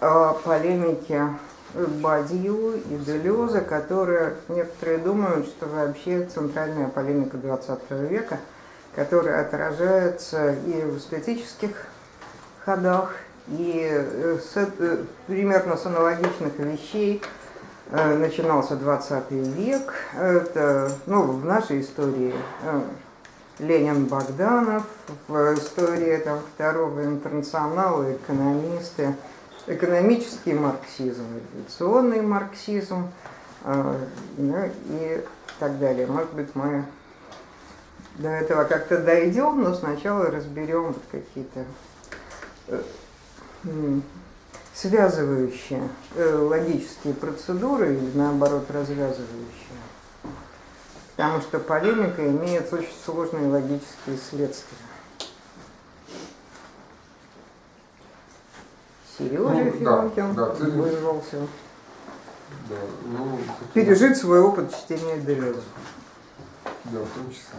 о полемике Бадью и Делюза, которые некоторые думают, что вообще центральная полемика 20 века, которая отражается и в эстетических ходах, и э, с, э, примерно с аналогичных вещей э, начинался 20 век. Это, ну, в нашей истории Ленин Богданов, в истории там, второго интернационала экономисты, экономический марксизм, революционный марксизм ну, и так далее. Может быть, мы до этого как-то дойдем, но сначала разберем вот какие-то связывающие э, логические процедуры или наоборот развязывающие. Потому что полемика имеет очень сложные логические следствия. Сережа ну, Филонкин да, да, вызвался да, ну, пережить свой опыт чтения Делеза. Да, в том числе.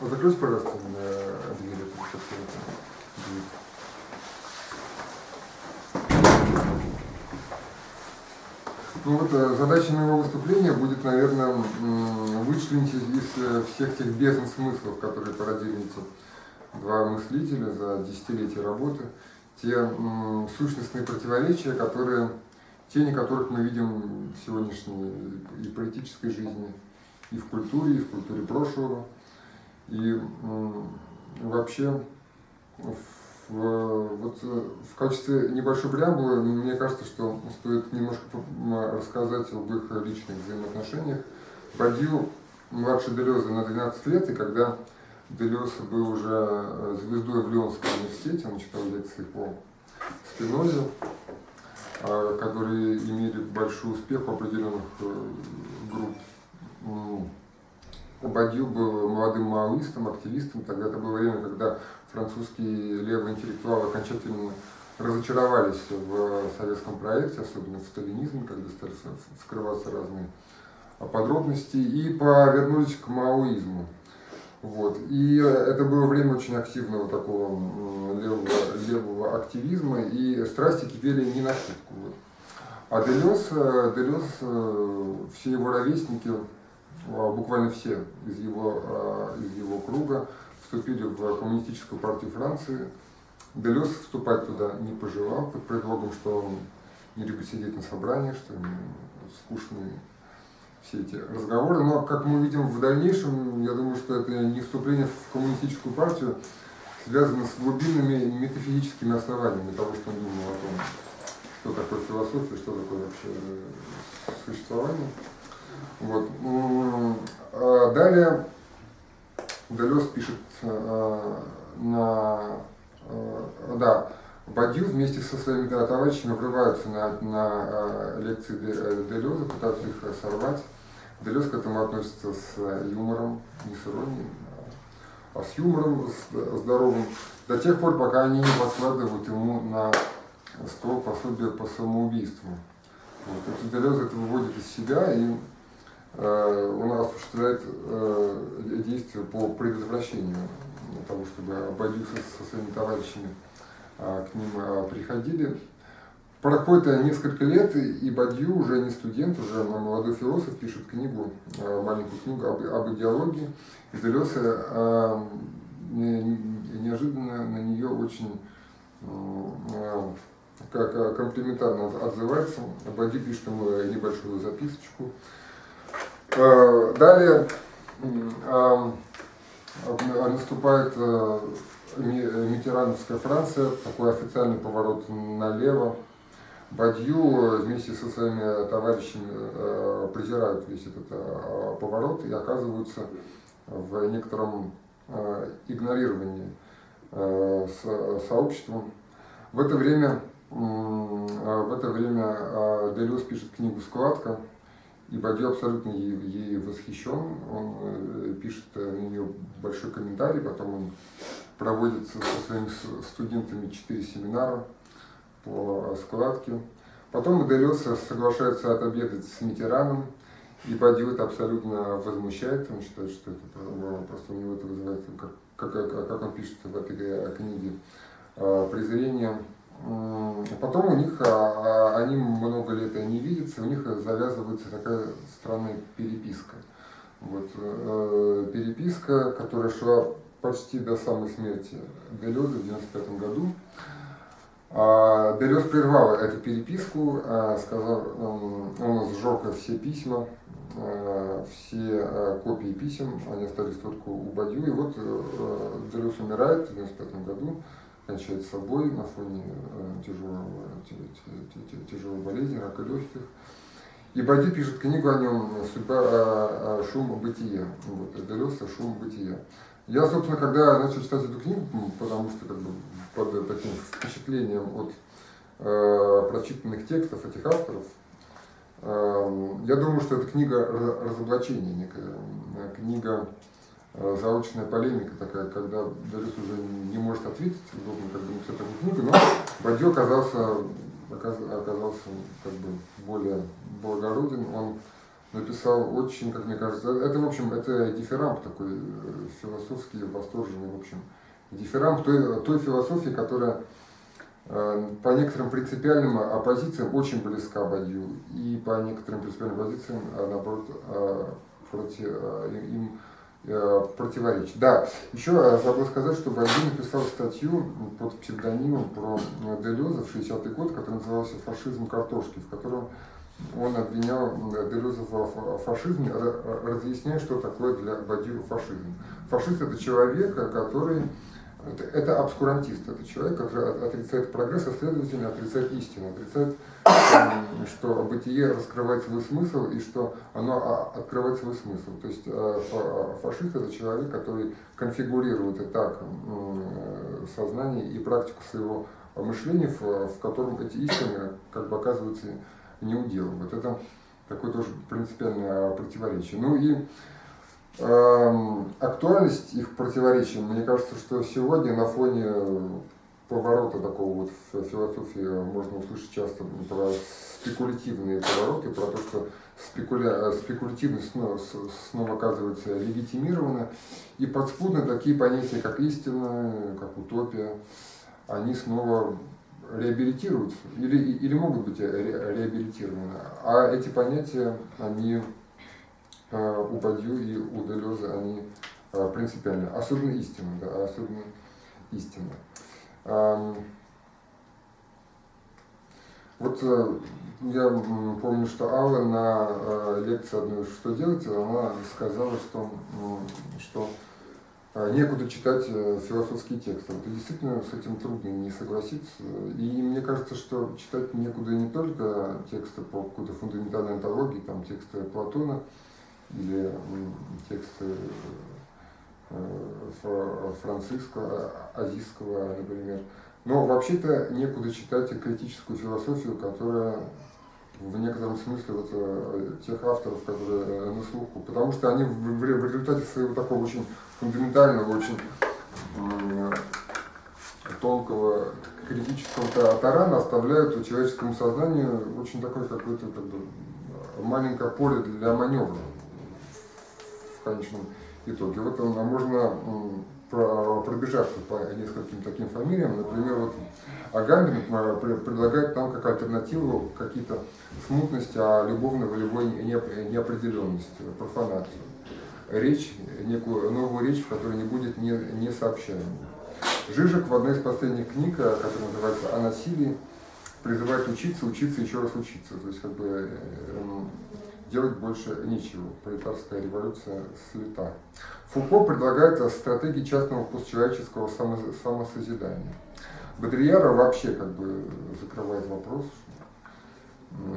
Закройте, пожалуйста, дверь. Ну вот э, задача моего выступления будет, наверное, вычленить из э, всех тех бездн смыслов, которые породили эти два мыслителя за десятилетия работы, те сущностные противоречия, которые, тени которых мы видим в сегодняшней и политической жизни, и в культуре, и в культуре прошлого. И вообще, в, вот, в качестве небольшой преамбулы, мне кажется, что стоит немножко рассказать об их личных взаимоотношениях. Бадью младше Делеза на 12 лет, и когда Делез был уже э, звездой в Лионском университете, он читал лекции по Спинозе, а, которые имели большой успех у определенных э, групп Бадью был молодым маоистом, активистом. Тогда это было время, когда французские левые интеллектуалы окончательно разочаровались в советском проекте, особенно в сталинизме, когда стали скрываться разные подробности, и повернулись к маоизму. Вот. И это было время очень активного такого левого, левого активизма, и страсти кипели не на шутку. Вот. А Делес, э, Делес, э, все его ровесники, а, буквально все из его, из его круга вступили в коммунистическую партию Франции. Делес вступать туда не пожелал под предлогом, что он не любит сидеть на собраниях, что ему скучные все эти разговоры. Но, как мы видим в дальнейшем, я думаю, что это не вступление в коммунистическую партию связано с глубинными метафизическими основаниями того, что он думал о том, что такое философия, что такое вообще э, существование. Вот. А далее Далес пишет а, на... А, да, Бадью вместе со своими товарищами врываются на, на лекции Делеза, пытаются их сорвать. Делез к этому относится с юмором, не с иронией, а с юмором с здоровым, до тех пор, пока они не подкладывают ему на стол пособие по самоубийству. Вот. Это Делез это выводит из себя и Э, нас осуществляет э, действия по предотвращению того, чтобы Бадюк со своими товарищами а, к ним а, приходили. Проходит несколько лет, и Бадью уже не студент, уже молодой философ, пишет книгу, а, маленькую книгу об, об идеологии. И Делеса неожиданно на нее очень как комплиментарно отзывается. Бадью пишет ему небольшую записочку. Э, далее наступает э, Митерановская Франция, такой официальный поворот налево. Бадью вместе со своими товарищами э, презирают весь этот поворот и оказываются в некотором игнорировании сообществом. В это время, в это время Делюс пишет книгу «Складка», и Бадью абсолютно ей, ей восхищен, он э, пишет на нее большой комментарий, потом он проводит со своими студентами четыре семинара по складке. Потом Делеса соглашается отобедать с Митераном, и Бадью это абсолютно возмущает, он считает, что это просто у него это вызывает как, как он пишет в этой книге, презрение. Потом у них, они много лет не видятся, у них завязывается такая странная переписка. Вот, переписка, которая шла почти до самой смерти Делеза в 1995 году. А, Делез прервал эту переписку, а, сказал, он сжег все письма, а, все копии писем, они остались только у Бадью. И вот э, Делез умирает в 1995 году, кончает собой на фоне э, тяжелого, тяжелой болезни, рака легких. И Бадью пишет книгу о нем «Судьба, шум бытия». Вот, Делез «Шум бытия». Я, собственно, когда начал читать эту книгу, потому что как бы под таким впечатлением от э, прочитанных текстов этих авторов, э, я думаю, что это книга разоблачения, некая э, книга э, заочная полемика такая, когда Далис уже не может ответить, должен как бы написать эту книгу, но Бадье оказался, оказался как бы более благороден, он написал очень, как мне кажется, это, в общем, это дифирамб такой э, философский, восторженный, в общем, дифирамб той, той философии, которая э, по некоторым принципиальным оппозициям очень близка Бадью, и по некоторым принципиальным позициям, а, наоборот, а, против, им противоречит. Да, еще забыл сказать, что Бадью написал статью под псевдонимом про Делеза в 60-й год, которая называлась «Фашизм картошки», в котором он обвинял Делеза в фашизме, разъясняя, что такое для Бадью фашизм. Фашист – это человек, который это, это обскурантист, это человек, который отрицает прогресс, а следовательно отрицает истину, отрицает, что бытие раскрывает свой смысл и что оно а, открывает свой смысл. То есть э, фашист это человек, который конфигурирует и так сознание и практику своего мышления, в котором эти истины как бы оказываются не удел. Вот это такое тоже принципиальное противоречие. Ну и э, актуальность их противоречия, мне кажется, что сегодня на фоне поворота такого вот в философии можно услышать часто про спекулятивные повороты, про то, что спекуля... спекулятивность снова, снова оказывается легитимирована, и подспудно такие понятия, как истина, как утопия, они снова реабилитируются. Или, или могут быть ре, реабилитированы. А эти понятия, они э, у Бадью и у Делеза, они э, принципиальны, особенно истинно, да, особенно истинно. Э, вот э, я помню, что Алла на э, лекции одной «Что делать?» она сказала, что, что некуда читать э, философские тексты. Вот, действительно с этим трудно не согласиться. И мне кажется, что читать некуда не только тексты по какой-то фундаментальной антологии, там тексты Платона или тексты э, Франциска Азийского, например. Но вообще-то некуда читать и критическую философию, которая в некотором смысле вот, э, тех авторов, которые на слуху, потому что они в, в, в результате своего такого очень фундаментального, очень тонкого критического тарана оставляют человеческому сознанию очень такое какое-то как бы, маленькое поле для маневра в конечном итоге. Вот а можно пробежаться по нескольким таким фамилиям. Например, вот Агамбин предлагает нам как альтернативу какие-то смутности, а любовно-волевой неопределенности, профанацию речь, некую новую речь, в которой не будет не, не сообщаемой. Жижик в одной из последних книг, э, которая называется «О насилии», призывает учиться, учиться, еще раз учиться. То есть как бы э, делать больше нечего. Пролетарская революция слета. Фуко предлагает стратегии частного постчеловеческого самосозидания. Бодрияра вообще как бы закрывает вопрос,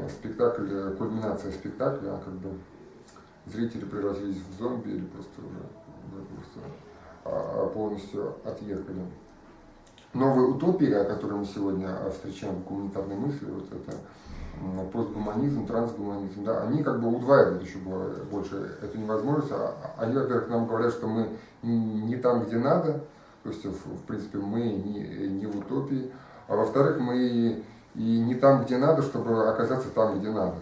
спектакль, кульминация спектакля, как бы зрители превратились в зомби или просто уже, уже просто а, полностью отъехали. Новые утопии, о которых мы сегодня встречаем в гуманитарной мысли, вот это постгуманизм, трансгуманизм, да, они как бы удваивают еще больше эту невозможность. А, а они, во-первых, нам говорят, что мы не там, где надо, то есть, в, принципе, мы не, не в утопии, а во-вторых, мы и не там, где надо, чтобы оказаться там, где надо.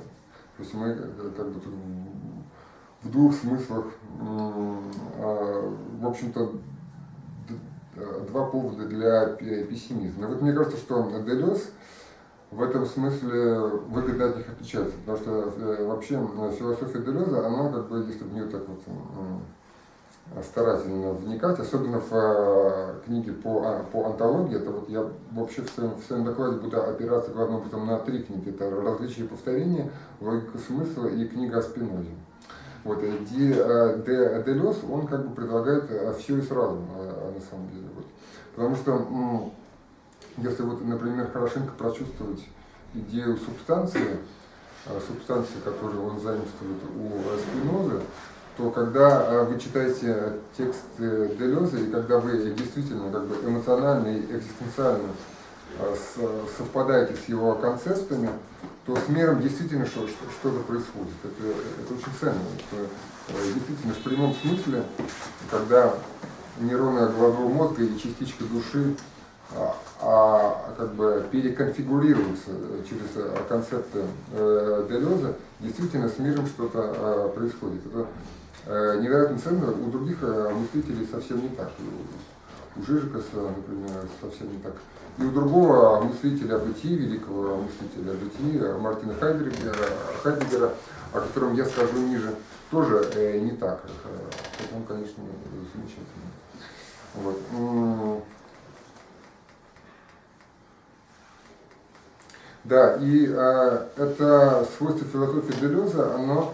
То есть мы э, как бы в двух смыслах, а, в общем-то, два повода для пессимизма. вот мне кажется, что Делес в этом смысле выгодно от них отличается, потому что э, вообще философия Делеза, она как бы, если в нее так вот старательно вникать, особенно в э, книге по, а, по антологии, это вот я вообще в своем, в своем докладе буду опираться главным образом на три книги, это «Различие повторения», «Логика смысла» и книга о Спинозе. Вот, и э, Де, Делес, он как бы предлагает все и сразу, на самом деле. Вот. Потому что, если вот, например, хорошенько прочувствовать идею субстанции, субстанции, которую он заимствует у Спиноза, то когда э, вы читаете текст э, Делеза, и когда вы действительно как бы эмоционально и экзистенциально э, совпадаете с его концептами, то с миром действительно что-то происходит. Это, это очень ценно. Это действительно в прямом смысле, когда нейроны головного мозга и частичка души а, а, как бы переконфигурируются через концепты Делеза, действительно с миром что-то происходит. Это Э, невероятно ценно, у других э, мыслителей совсем не так. У Жижикаса, например, совсем не так. И у другого мыслителя бытия, великого мыслителя бытия, Мартина Хайдегера, Хайдегера, о котором я скажу ниже, тоже э, не так. Хотя он, конечно, замечательный. Вот. Да, и э, это свойство философии Делеза, оно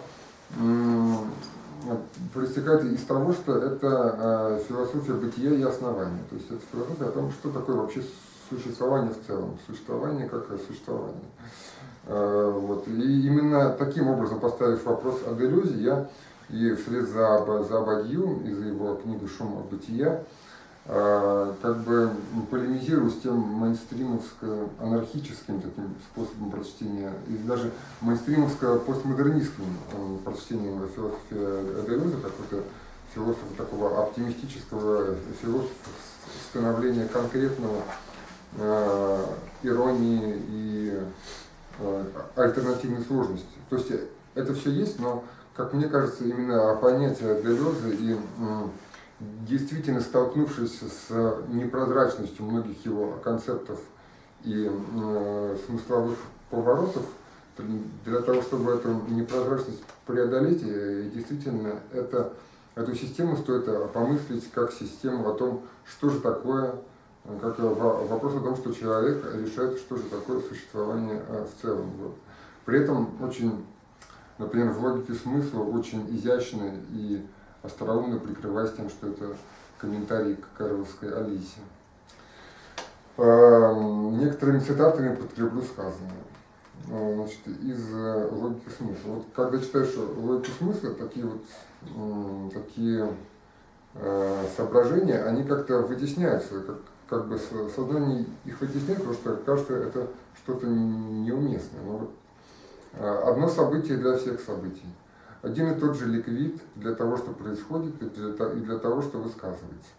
проистекает из того, что это э, философия бытия и основания. То есть это философия о том, что такое вообще существование в целом, существование как существование. Э, вот. И именно таким образом, поставив вопрос о делюзе, я и вслед за, за Абадью из его книги «Шум бытия» А, как бы полемизирую с тем мейнстримовско-анархическим таким способом прочтения, или даже мейнстримовско-постмодернистским прочтением философии Делеза, какой-то философа такого оптимистического философа становления конкретного э, иронии и э, альтернативной сложности. То есть это все есть, но, как мне кажется, именно понятие Делеза и э, действительно столкнувшись с непрозрачностью многих его концептов и э, смысловых поворотов, для того, чтобы эту непрозрачность преодолеть, э, действительно это, эту систему стоит помыслить как систему о том, что же такое, как вопрос о том, что человек решает, что же такое существование э, в целом. Вот. При этом очень, например, в логике смысла очень изящно и остроумно прикрываясь тем, что это комментарий к Карловской Алисе. Некоторыми цитатами подкреплю сказанное. Ну, значит, из э, логики смысла. Вот когда читаешь логику смысла, такие вот такие э, соображения, они как-то вытесняются, как, как бы сознание их вытесняет, потому что кажется, это что-то неуместное. Но вот, э, одно событие для всех событий один и тот же ликвид для того, что происходит, и для, того, что высказывается.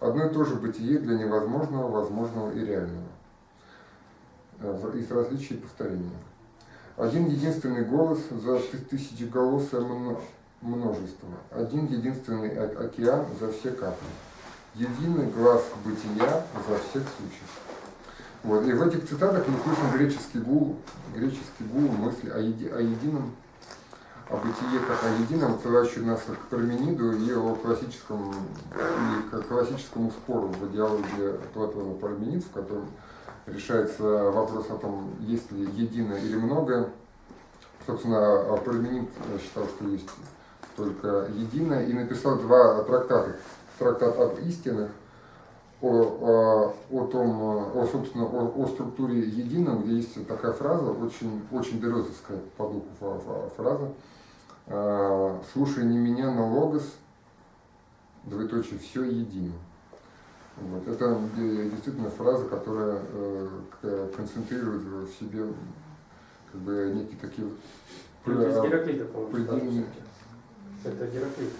Одно и то же бытие для невозможного, возможного и реального. Э, из различий повторения. Один единственный голос за тысячеголосое множество. Один единственный океан за все капли. Единый глаз бытия за всех существ. Вот. И в этих цитатах мы слышим греческий гул, греческий гул мысли о, еди, о едином о бытие как о едином, отсылающий нас к Пармениду и о классическом, и к классическому спору в диалоге Платона Парменид, в котором решается вопрос о том, есть ли единое или многое. Собственно, Парменид считал, что есть только единое, и написал два трактата. Трактат об истинах, о, о, о том, о, собственно, о, о структуре едином, где есть такая фраза, очень, очень дерезовская по духу фраза, а, слушай не меня, но логос, двоеточие, все едино. Вот. Это действительно фраза, которая э, концентрирует в себе как бы некие такие Гераклита, предельные... Это Гераклит.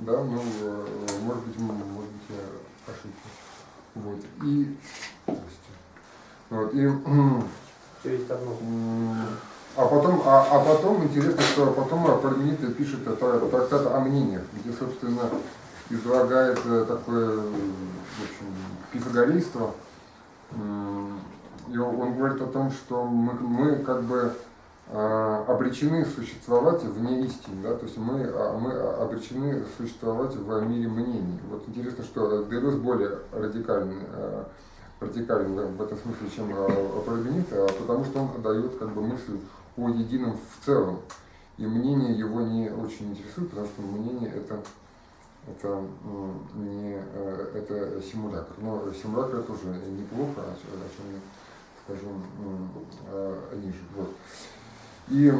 Да, ну, э, может быть, может быть, я ошибся. Вот. И, вот, и, Все есть одно. А потом, а, а потом интересно, что потом Парменида пишет трактат о мнениях, где, собственно, излагает такое, в общем, пифагорейство. И он говорит о том, что мы, мы как бы а, обречены существовать вне истины, да, то есть мы, а, мы обречены существовать в мире мнений. Вот интересно, что Делюс более радикальный, а, радикален в этом смысле, чем Парагонит, потому что он дает как бы мысль о едином в целом. И мнение его не очень интересует, потому что мнение это, это, не, это симулятор. Но симулятор тоже неплохо, о чем я скажу ниже. Вот. И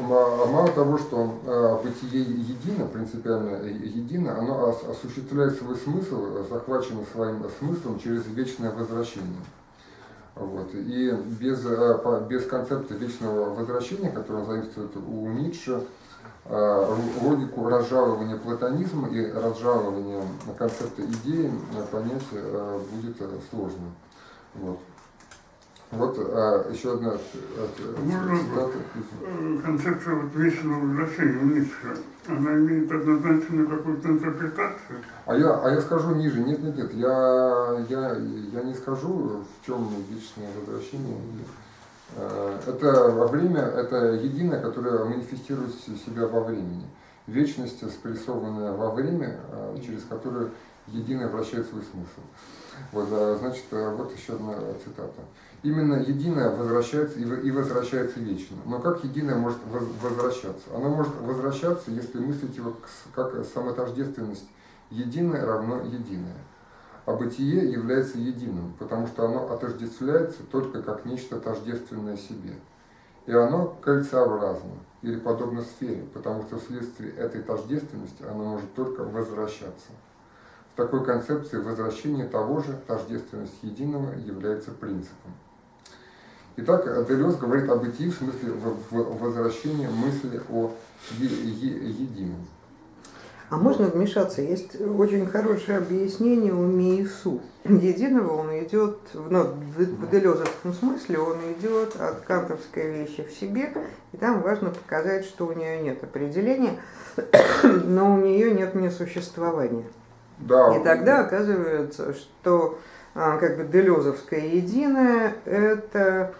мало того, что а, бытие едино, принципиально едино, оно осуществляет свой смысл, захваченный своим смыслом через вечное возвращение. Вот. И без, а, без концепта вечного возвращения, который заимствует у Ницше, а, логику разжалования платонизма и разжалования концепта идеи понять будет сложно. Вот. Вот а, еще одна цитата. Концепция вот вечного возвращения у Ницше, она имеет однозначно какую-то интерпретацию? А я, а я скажу ниже, нет, нет, нет, я, я, я не скажу, в чем вечное возвращение. А, это во время, это единое, которое манифестирует себя во времени. Вечность, спрессованная во время, а, через которое единое вращает свой смысл. Вот, значит, вот еще одна цитата именно единое возвращается и возвращается вечно. Но как единое может возвращаться? Оно может возвращаться, если мыслить его как самотождественность. Единое равно единое. А бытие является единым, потому что оно отождествляется только как нечто тождественное себе. И оно кольцеобразно, или подобно сфере, потому что вследствие этой тождественности оно может только возвращаться. В такой концепции возвращение того же, тождественность единого, является принципом. Итак, Делес говорит о бытии в смысле возвращения мысли о едином. А можно вмешаться? Есть очень хорошее объяснение у Миису. Единого он идет, ну, в делезовском смысле он идет от кантовской вещи в себе, и там важно показать, что у нее нет определения, но у нее нет несуществования. Да. И тогда оказывается, что как бы делезовское единое – это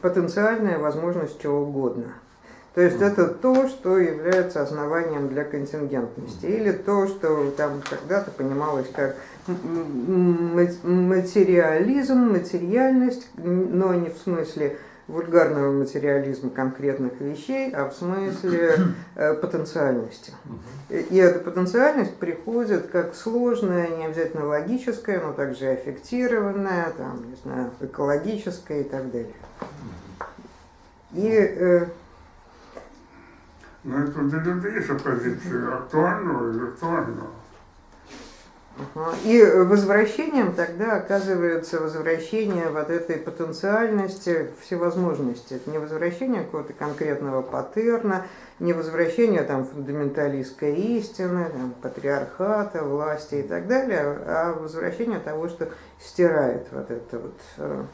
потенциальная возможность чего угодно. То есть это то, что является основанием для контингентности, или то, что там когда-то понималось как материализм, материальность, но не в смысле вульгарного материализма конкретных вещей, а в смысле э, потенциальности. И эта потенциальность приходит как сложная, не обязательно логическая, но также аффектированная, там, не знаю, экологическая и так далее. И э, но это для людей есть оппозиция актуального и виртуального. И возвращением тогда оказывается возвращение вот этой потенциальности всевозможности. Это не возвращение какого-то конкретного паттерна, не возвращение там, фундаменталистской истины, там, патриархата, власти и так далее, а возвращение того, что стирает вот это вот. Э,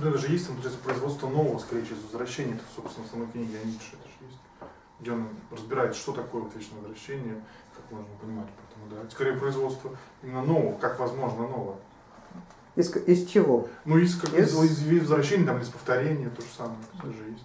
ну, это же есть, там, производство нового, скорее, через возвращение, это, собственно, в самой книге о Ницше, это же есть, где он разбирает, что такое вот вечное возвращение, как можно понимать да, скорее производство именно нового, как возможно новое. Из, из чего? Ну, из, как, из... из, из возвращения, там, из повторения, то же самое, тоже есть.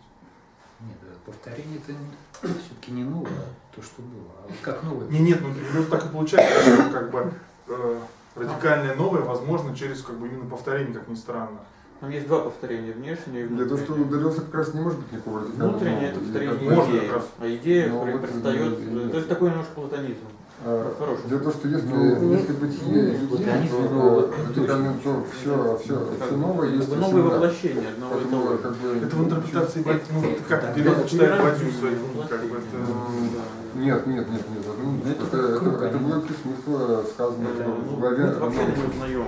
Нет, повторение это все-таки не новое, а то, что было. А как новое? Не, нет, ну, ну так и получается, что как бы э, радикальное новое возможно через как бы именно повторение, как ни странно. Там есть два повторения, внешнее и внутреннее. Для того, что ударился как раз не может быть никакого радикального. Внутреннее это повторение идеи, а идея, которая предстает, то есть такой немножко платонизм. Хороший. Дело в том, что если, ну, если бытие едино, то, то, то все, все, все новое есть. Это новое воплощение одного Поэтому, этого. Как бы, это в интерпретации нет, ну, как Березов читает Бадью свою, как бы это... Нет, нет, нет, нет. Ну, это, это, это, это было смысла сказано в главе. Это вообще не узнаем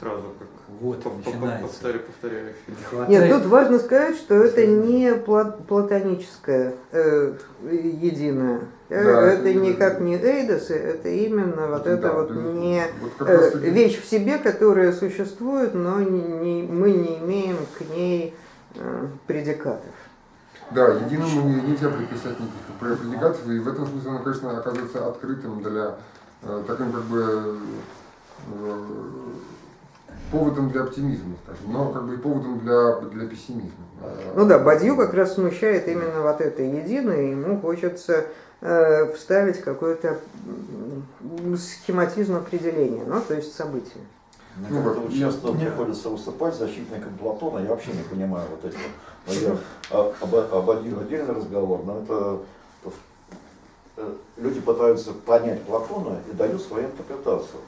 сразу, как вот начинается. Повторяющий. Нет, тут важно сказать, что это не платоническое э, единое. Э, да, это, это никак не эйдосы, это именно вот да, это вот не вот э, вещь в себе, которая существует, но не, не, мы не имеем к ней э, предикатов. Да, единому нельзя приписать никаких предикатов, и в этом смысле оно, конечно, оказывается открытым для таким как бы поводом для оптимизма, скажем, но как бы и поводом для, для пессимизма. Ну да, Бадью как раз смущает именно вот это единое, ему хочется э, вставить какой-то схематизм определения, ну то есть события. Мне ну, как-то вот часто нет. приходится выступать защитником Платона, я вообще не понимаю вот этого. Я а, об, об отдельный разговор, но это э, люди пытаются понять Платона и дают свою интерпретацию.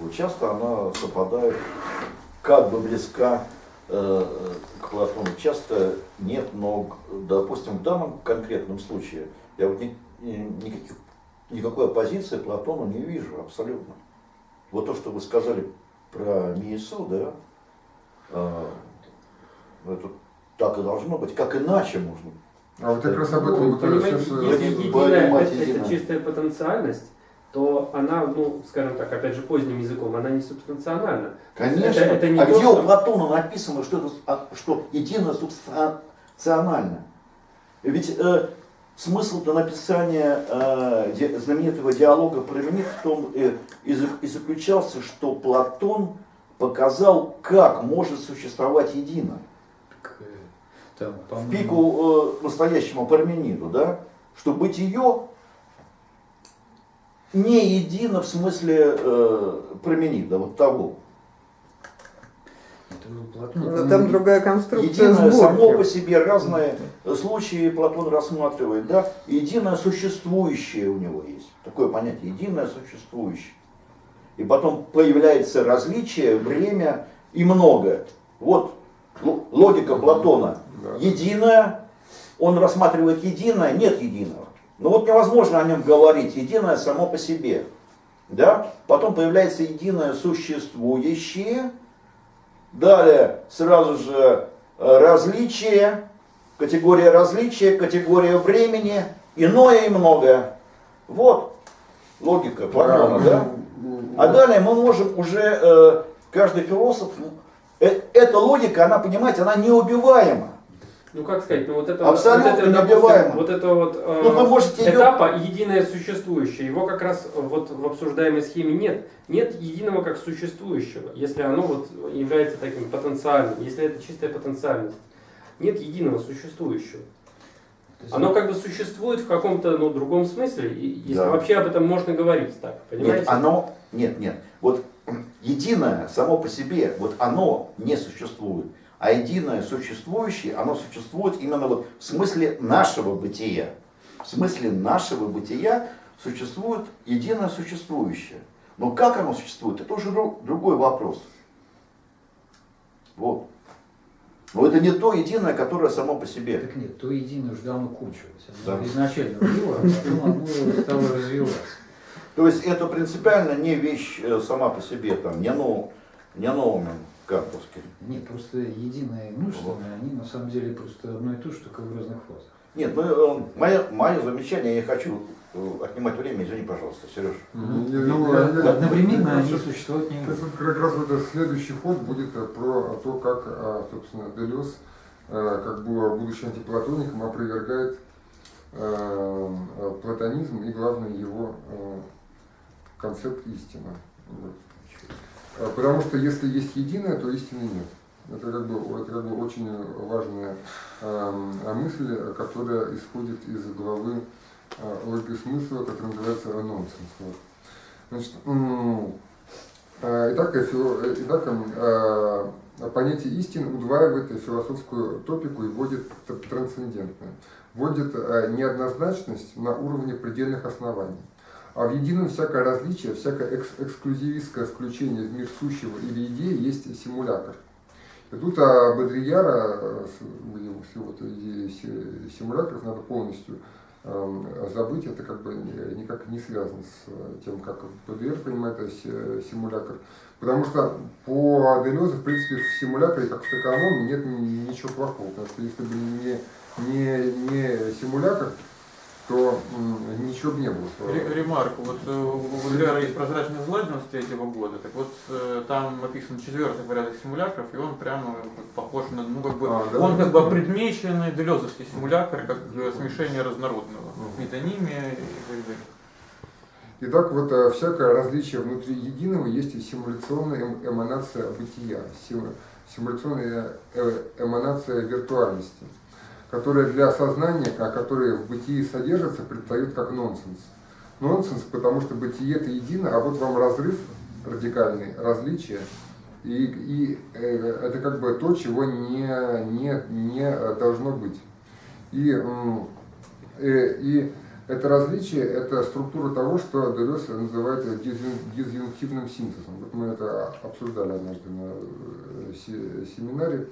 Вот часто она совпадает, как бы близка э, к Платону, часто нет, но, допустим, в данном конкретном случае я вот ни, никаких, никакой оппозиции Платону не вижу абсолютно. Вот то, что вы сказали про Миесу, да, э, это так и должно быть, как иначе можно. А вот как раз об этом ну, вот Если единая, это, это чистая потенциальность, то она, ну, скажем так, опять же, поздним языком, она не субстанциональна. Конечно. Это, это не а то, где что... у Платона написано, что, это, а, что единое субстанционально? Ведь э, смысл-то написания э, знаменитого диалога про Лимит в том э, и, и заключался, что Платон показал, как может существовать едино. Там, в пику э, настоящему Пармениду, да, что бытие не едино в смысле э, Парменида, вот того. Но там другая конструкция Единое сборки. само по себе, разные случаи Платон рассматривает, да, единое существующее у него есть. Такое понятие, единое существующее. И потом появляется различие, время и многое. Вот логика Платона. Единое, он рассматривает единое, нет единого. Но вот невозможно о нем говорить, единое само по себе. Да? Потом появляется единое существующее, Далее сразу же э, различие, категория различия, категория времени, иное и многое. Вот логика Платона, да? А далее мы можем уже, э, каждый философ, э, эта логика, она, понимаете, она неубиваема ну как сказать, ну вот это Абсолютно вот, это, допустим, вот это вот э, ну, вы можете этапа ее... единое существующее. Его как раз вот в обсуждаемой схеме нет. Нет единого как существующего, если оно вот является таким потенциальным, если это чистая потенциальность. Нет единого существующего. Оно как бы существует в каком-то ну, другом смысле, если да. вообще об этом можно говорить так, понимаете? Нет, оно, нет, нет, вот единое само по себе, вот оно не существует а единое существующее, оно существует именно вот в смысле нашего бытия. В смысле нашего бытия существует единое существующее. Но как оно существует, это уже другой вопрос. Вот. Но это не то единое, которое само по себе. Так нет, то единое уже давно кончилось. Оно да. изначально было, а потом оно стало развиваться. То есть это принципиально не вещь э, сама по себе, там, не, нов, не новыми Карповский. Нет, просто единое и множественное, вот. они на самом деле просто одно и то же, только в разных фазах. Нет, ну, э, мое, мое замечание, я хочу э, отнимать время, извини, пожалуйста, Сереж. Ну, одновременно они существуют не Как раз вот этот следующий ход будет э, про то, как, собственно, Делес, как было будучи антиплатоником, опровергает платонизм и, главное, его концепт истины. А, потому что если есть единое, то истины нет. Это как бы, это как бы очень важная э, мысль, которая исходит из главы э, логики смысла, которая называется нонсенс. Вот. Значит, э, итак, э, итак э, понятие истины удваивает философскую топику и вводит трансцендентное. Вводит э, неоднозначность на уровне предельных оснований. А в едином всякое различие, всякое экс эксклюзивистское включение в мир сущего или идеи есть симулятор. И тут а Бодрияра, с его идеей симуляторов, надо полностью э, забыть, это как бы никак не связано с тем, как ПДР понимает симулятор. Потому что по Делезу, в принципе, в симуляторе, как в таковом, нет ничего плохого. Потому что если бы не, не, не симулятор, то ничего бы не было. Ремарк. Вот э, Валера есть прозрачный злодин с третьего года, так вот э, там описан четвертый порядок симуляторов, и он прямо похож на, ну как бы, а, да, он как бы предмеченный делезовский симулятор, как смешение разнородного, угу. метонимия и так далее. Итак, вот э, всякое различие внутри единого есть и симуляционная эманация бытия, симуляционная э, эманация виртуальности, которая для сознания, которое в бытии содержится, предстает как нонсенс. Нонсенс, потому что бытие это едино, а вот вам разрыв радикальный, различие, и, и э, это как бы то, чего не, не, не должно быть. И, э, и это различие, это структура того, что Делес называет дизъюнктивным синтезом. Вот мы это обсуждали однажды на э, семинаре.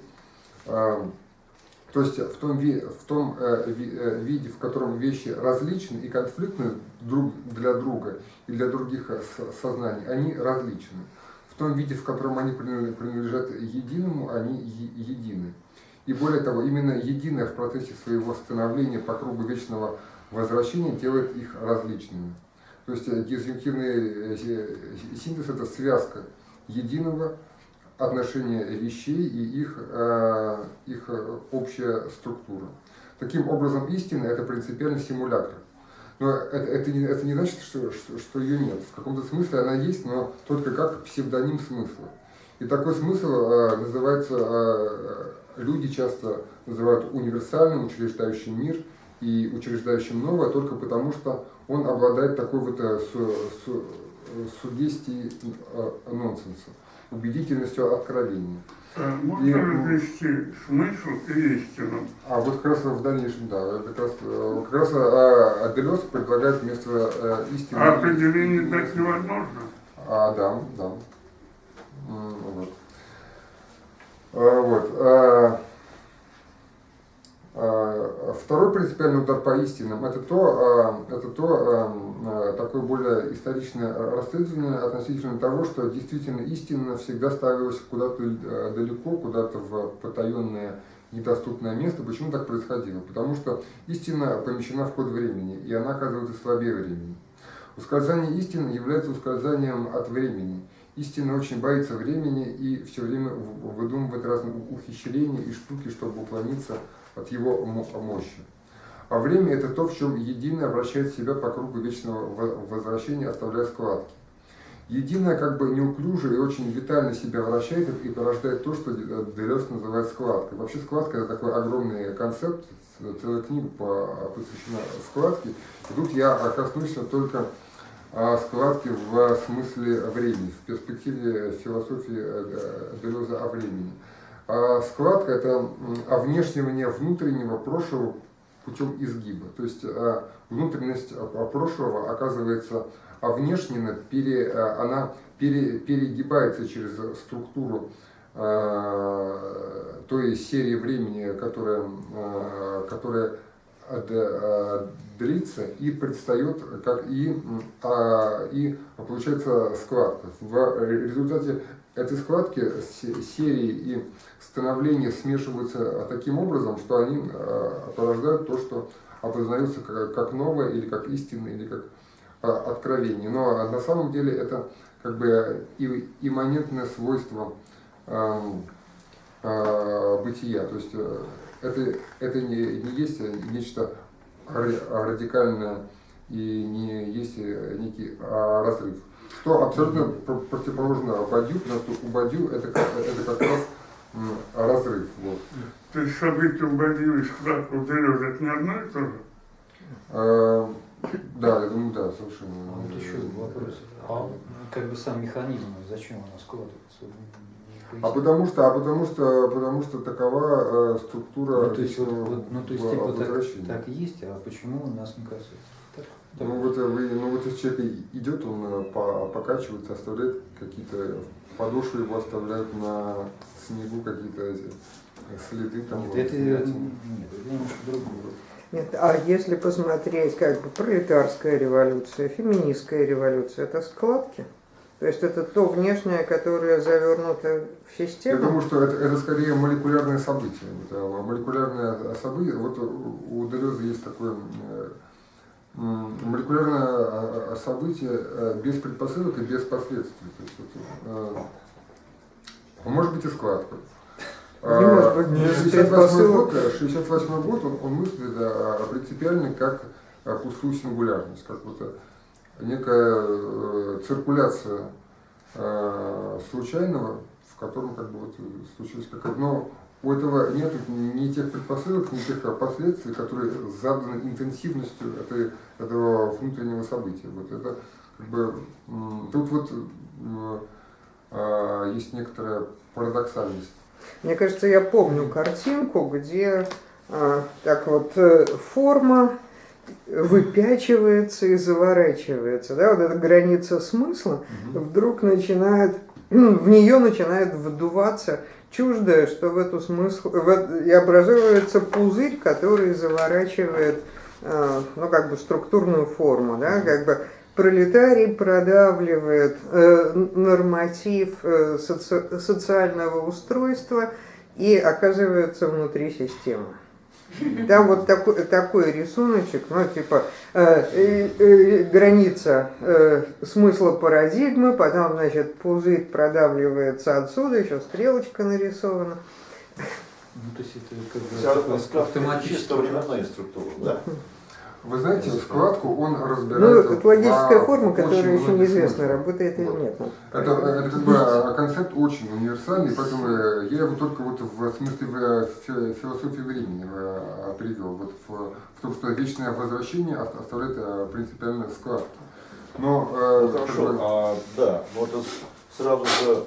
То есть в том, в том э, э, виде, в котором вещи различны и конфликтны друг для друга и для других сознаний, они различны. В том виде, в котором они принадлежат единому, они едины. И более того, именно единое в процессе своего становления по кругу вечного возвращение делает их различными. То есть э, дизъюнктивный э, синтез – это связка единого отношения вещей и их, э, их общая структура. Таким образом, истина – это принципиально симулятор. Но это, это, не, это не значит, что, что, что ее нет. В каком-то смысле она есть, но только как псевдоним смысла. И такой смысл э, называется, э, люди часто называют универсальным, учреждающим мир – и учреждающим новое только потому, что он обладает такой вот э, су, су, сугестией э, нонсенса, убедительностью откровения. А можно и, смысл и истину? А вот как раз в дальнейшем, да, как раз, э, как раз а, Аделес предлагает вместо истины... А определение дать невозможно? А, да, да. Вот. А, вот. А, а, второй принципиальный удар по истинам – это то, а, это то а, такое более историчное расследование относительно того, что действительно истина всегда ставилась куда-то далеко, куда-то в потаенное недоступное место. Почему так происходило? Потому что истина помещена в код времени, и она оказывается слабее времени. Ускользание истины является ускользанием от времени. Истина очень боится времени и все время выдумывает разные ухищрения и штуки, чтобы уклониться от его мощи. А время – это то, в чем единое вращает себя по кругу вечного возвращения, оставляя складки. Единое как бы неуклюже и очень витально себя вращает и порождает то, что Делес называет складкой. Вообще складка – это такой огромный концепт, целая книга посвящена складке. И тут я коснусь только складки в смысле времени, в перспективе философии э, Делеза о времени. А складка – это овнешнивание внутреннего прошлого путем изгиба. То есть а, внутренность а, прошлого оказывается овнешнена, пере, она пере, перегибается через структуру той серии времени, которая, которая длится и предстает как и, и получается складка. В результате этой складки серии и становления смешиваются таким образом, что они э, порождают то, что опознается как новое или как истинное, или как э, откровение. Но на самом деле это как бы имманентное свойство э, бытия. То есть это, это не, не есть нечто радикальное и не есть некий а, разрыв. Что абсолютно противоположно Бадью, потому что у Бадью это, это как раз разрыв. Вот. То есть события у Бадью и склад у Делеза это не одно и то же? А, да, я думаю, да, совершенно. А вот еще вопрос. А как бы сам механизм, зачем она складывается? А потому что, а потому что, потому что такова э, структура ну, то есть, вот, вот, ну, то есть типа так, так есть, а почему у нас не касается? Ну вот, э, вы, ну вот если человек идет, он э, по, покачивается, оставляет какие-то подошвы его оставляют на снегу какие-то эти следы там. Нет, это, нет, это немножко другое. Нет, а если посмотреть как бы пролетарская революция, феминистская революция, это складки? То есть это то внешнее, которое завернуто в систему? Я думаю, что это, это скорее молекулярное событие. Это молекулярное событие. Вот у Делеза есть такое э, молекулярное а, а, событие э, без предпосылок и без последствий. То есть, вот, э, может быть и складка. Быть, 68 год, 68 год он, он мыслит да, принципиально как пустую сингулярность, как вот некая э, циркуляция э, случайного, в котором как бы вот случилось как но у этого нет ни тех предпосылок, ни тех последствий, которые заданы интенсивностью этой, этого внутреннего события. Вот это как бы тут вот э, есть некоторая парадоксальность. Мне кажется, я помню картинку, где э, так вот э, форма выпячивается и заворачивается. Да? Вот эта граница смысла вдруг начинает, в нее начинает вдуваться чуждое, что в эту смысл, в, и образуется пузырь, который заворачивает э, ну, как бы структурную форму, да, как бы пролетарий продавливает э, норматив э, соци социального устройства и оказывается внутри системы. Там вот такой, такой рисуночек, ну, типа, э, э, э, граница э, смысла парадигмы, потом, значит, пузырь продавливается отсюда, еще стрелочка нарисована. Ну, то есть это как бы автоматически временная структура, да? Вы знаете, складку он разбирает. Ну, это логическая форма, которая еще неизвестно, работает или вот. нет. Это, это как бы а, концепт очень универсальный, поэтому я его только вот в смысле в философии времени э, привел. Вот в, в том, что вечное возвращение оставляет э, принципиальную складку. Но, э, ну, хорошо, как бы... а, да, вот это сразу же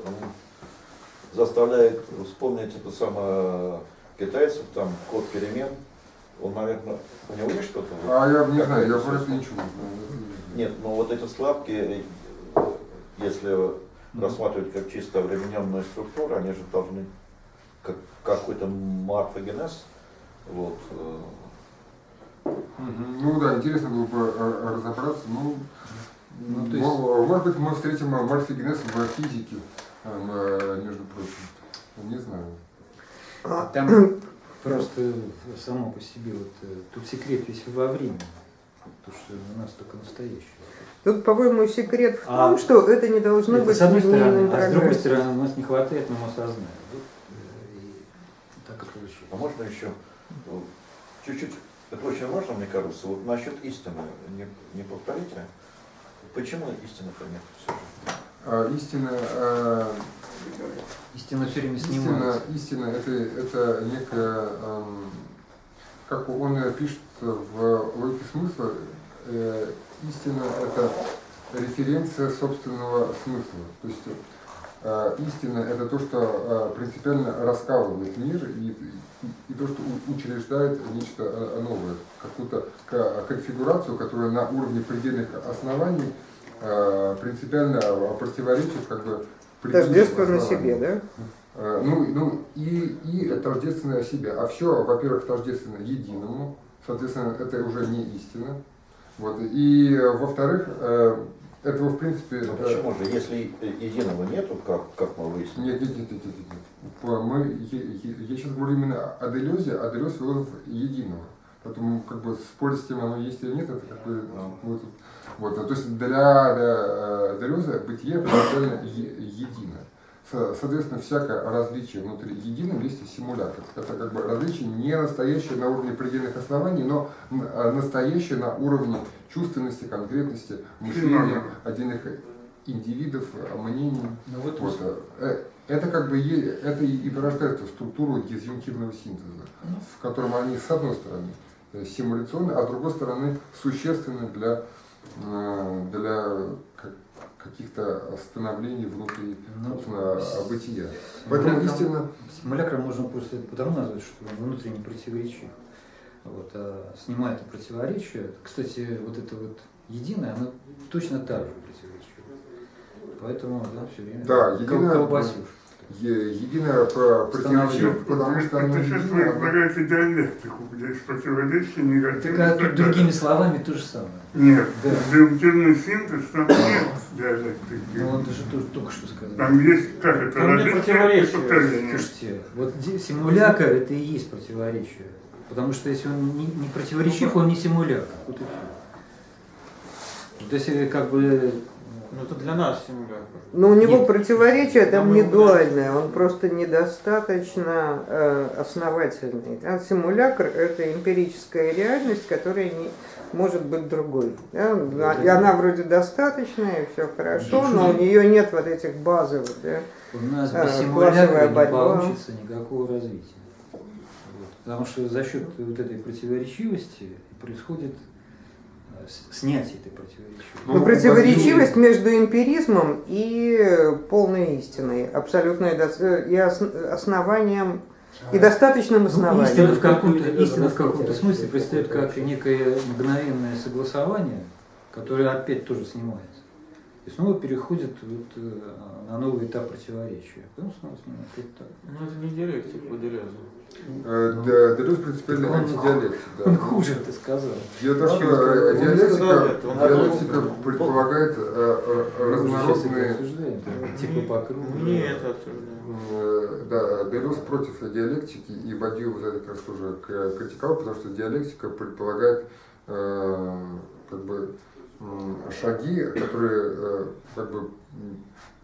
заставляет вспомнить это самое китайцев, там код перемен, он, наверное, у него есть что-то? А я не знаю, я просто ничего Нет, но вот эти слабки, если рассматривать как чисто временную структуру, они же должны как какой-то морфогенез. Вот. Э. Ну да, интересно было бы э, разобраться. Ну, ну, то есть... Может быть, мы встретим морфогенез в физике, э, между прочим. Не знаю. А там Просто само по себе, вот э, тут секрет весь во времени, потому что у нас только настоящее. Тут, по-моему, секрет в а том, что это не должно это быть с одной стороны, а с другой стороны, у нас не хватает нам осознания. Вот, э, так и получилось. А можно еще чуть-чуть, это очень важно, мне кажется, вот насчет истины, не, не повторите, почему истины-то нет все же? А, истина, а, Истина все время снимается. Истина, истина это, это некая, эм, как он пишет в логике смысла, э, истина это референция собственного смысла. То есть э, истина это то, что э, принципиально раскалывает мир и, и, и то, что учреждает нечто э, новое, какую-то конфигурацию, которая на уровне предельных оснований э, принципиально противоречит как бы Тождественно себе, да? Э, ну, ну и, и тождественное себе. А все, во-первых, тождественно единому, соответственно, это уже не истина. Вот. И во-вторых, э, этого в принципе... Но ну, почему же, если единого нету, как, как мы выяснили? Нет, нет, нет, нет, нет, нет. Мы, я, я сейчас говорю именно о делезе, о делез философ единого. Поэтому как бы спорить с тем, оно есть или нет, это как бы... Ну. Вот, то есть для, для Делеза бытие принципиально едино. Соответственно, всякое различие внутри единого есть симулятор. Это как бы различие не настоящее на уровне предельных оснований, но настоящее на уровне чувственности, конкретности, мышления отдельных индивидов, мнений. Ну, вот, вот. Э, это как бы это и порождает структуру дизъюнктивного синтеза, в котором они с одной стороны э, симуляционны, а с другой стороны существенны для Э, для каких-то становлений внутри ну, бытия. Поэтому истинно... Симулякром можно просто потому назвать, что он внутренне противоречив. Вот, а снимая это противоречие, кстати, вот это вот единое, оно точно так же противоречиво. Поэтому, да, все время да, единое, колбасюшка единое противоречие, потому что оно Это сейчас вы предлагаете диалектику, где есть противоречие, негативное. Так, а тут другими словами то же самое. Нет, да. дедуктивный синтез, там нет диалектики. Ну, он же тоже только что сказал. Там есть, как это, там. Слушайте, вот симулякр это и есть противоречие. Потому что если он не, не противоречив, он не симулякр. Вот и все. Вот если как бы Ну это для нас симулятор. Но у него Нет. противоречие там Нам не дуальное, он просто недостаточно э, основательный. А симулятор – это эмпирическая реальность, которая не может быть другой. да. И она вроде достаточная, все хорошо, но у нее нет вот этих базовых. Да. У нас А, без симулятора не получится никакого развития. Вот. Потому что за счет вот этой противоречивости происходит э, снятие этой противоречивости. Ну, Но противоречивость между эмпиризмом и полной истиной, абсолютной и ос- основанием, и достаточным Ну, основанием. истина в каком-то, Люди истина в должны каком-то знать, смысле предстает как некое мгновенное согласование, которое опять тоже снимается. И снова переходит вот, э, на новый этап противоречия. Потом снова снимается. Вот так. Ну это не диалектик по Делезу. Э, да, Делез принципиально антидиалектик. да. Он хуже это сказал. Дело в том, что э, диалектика, диалектика предполагает э, разнородные типа по кругу. Не это обсуждаем. Э, Да, Делез против диалектики, и Бадью за это как раз тоже критиковал, потому что диалектика предполагает как бы шаги, которые э, как бы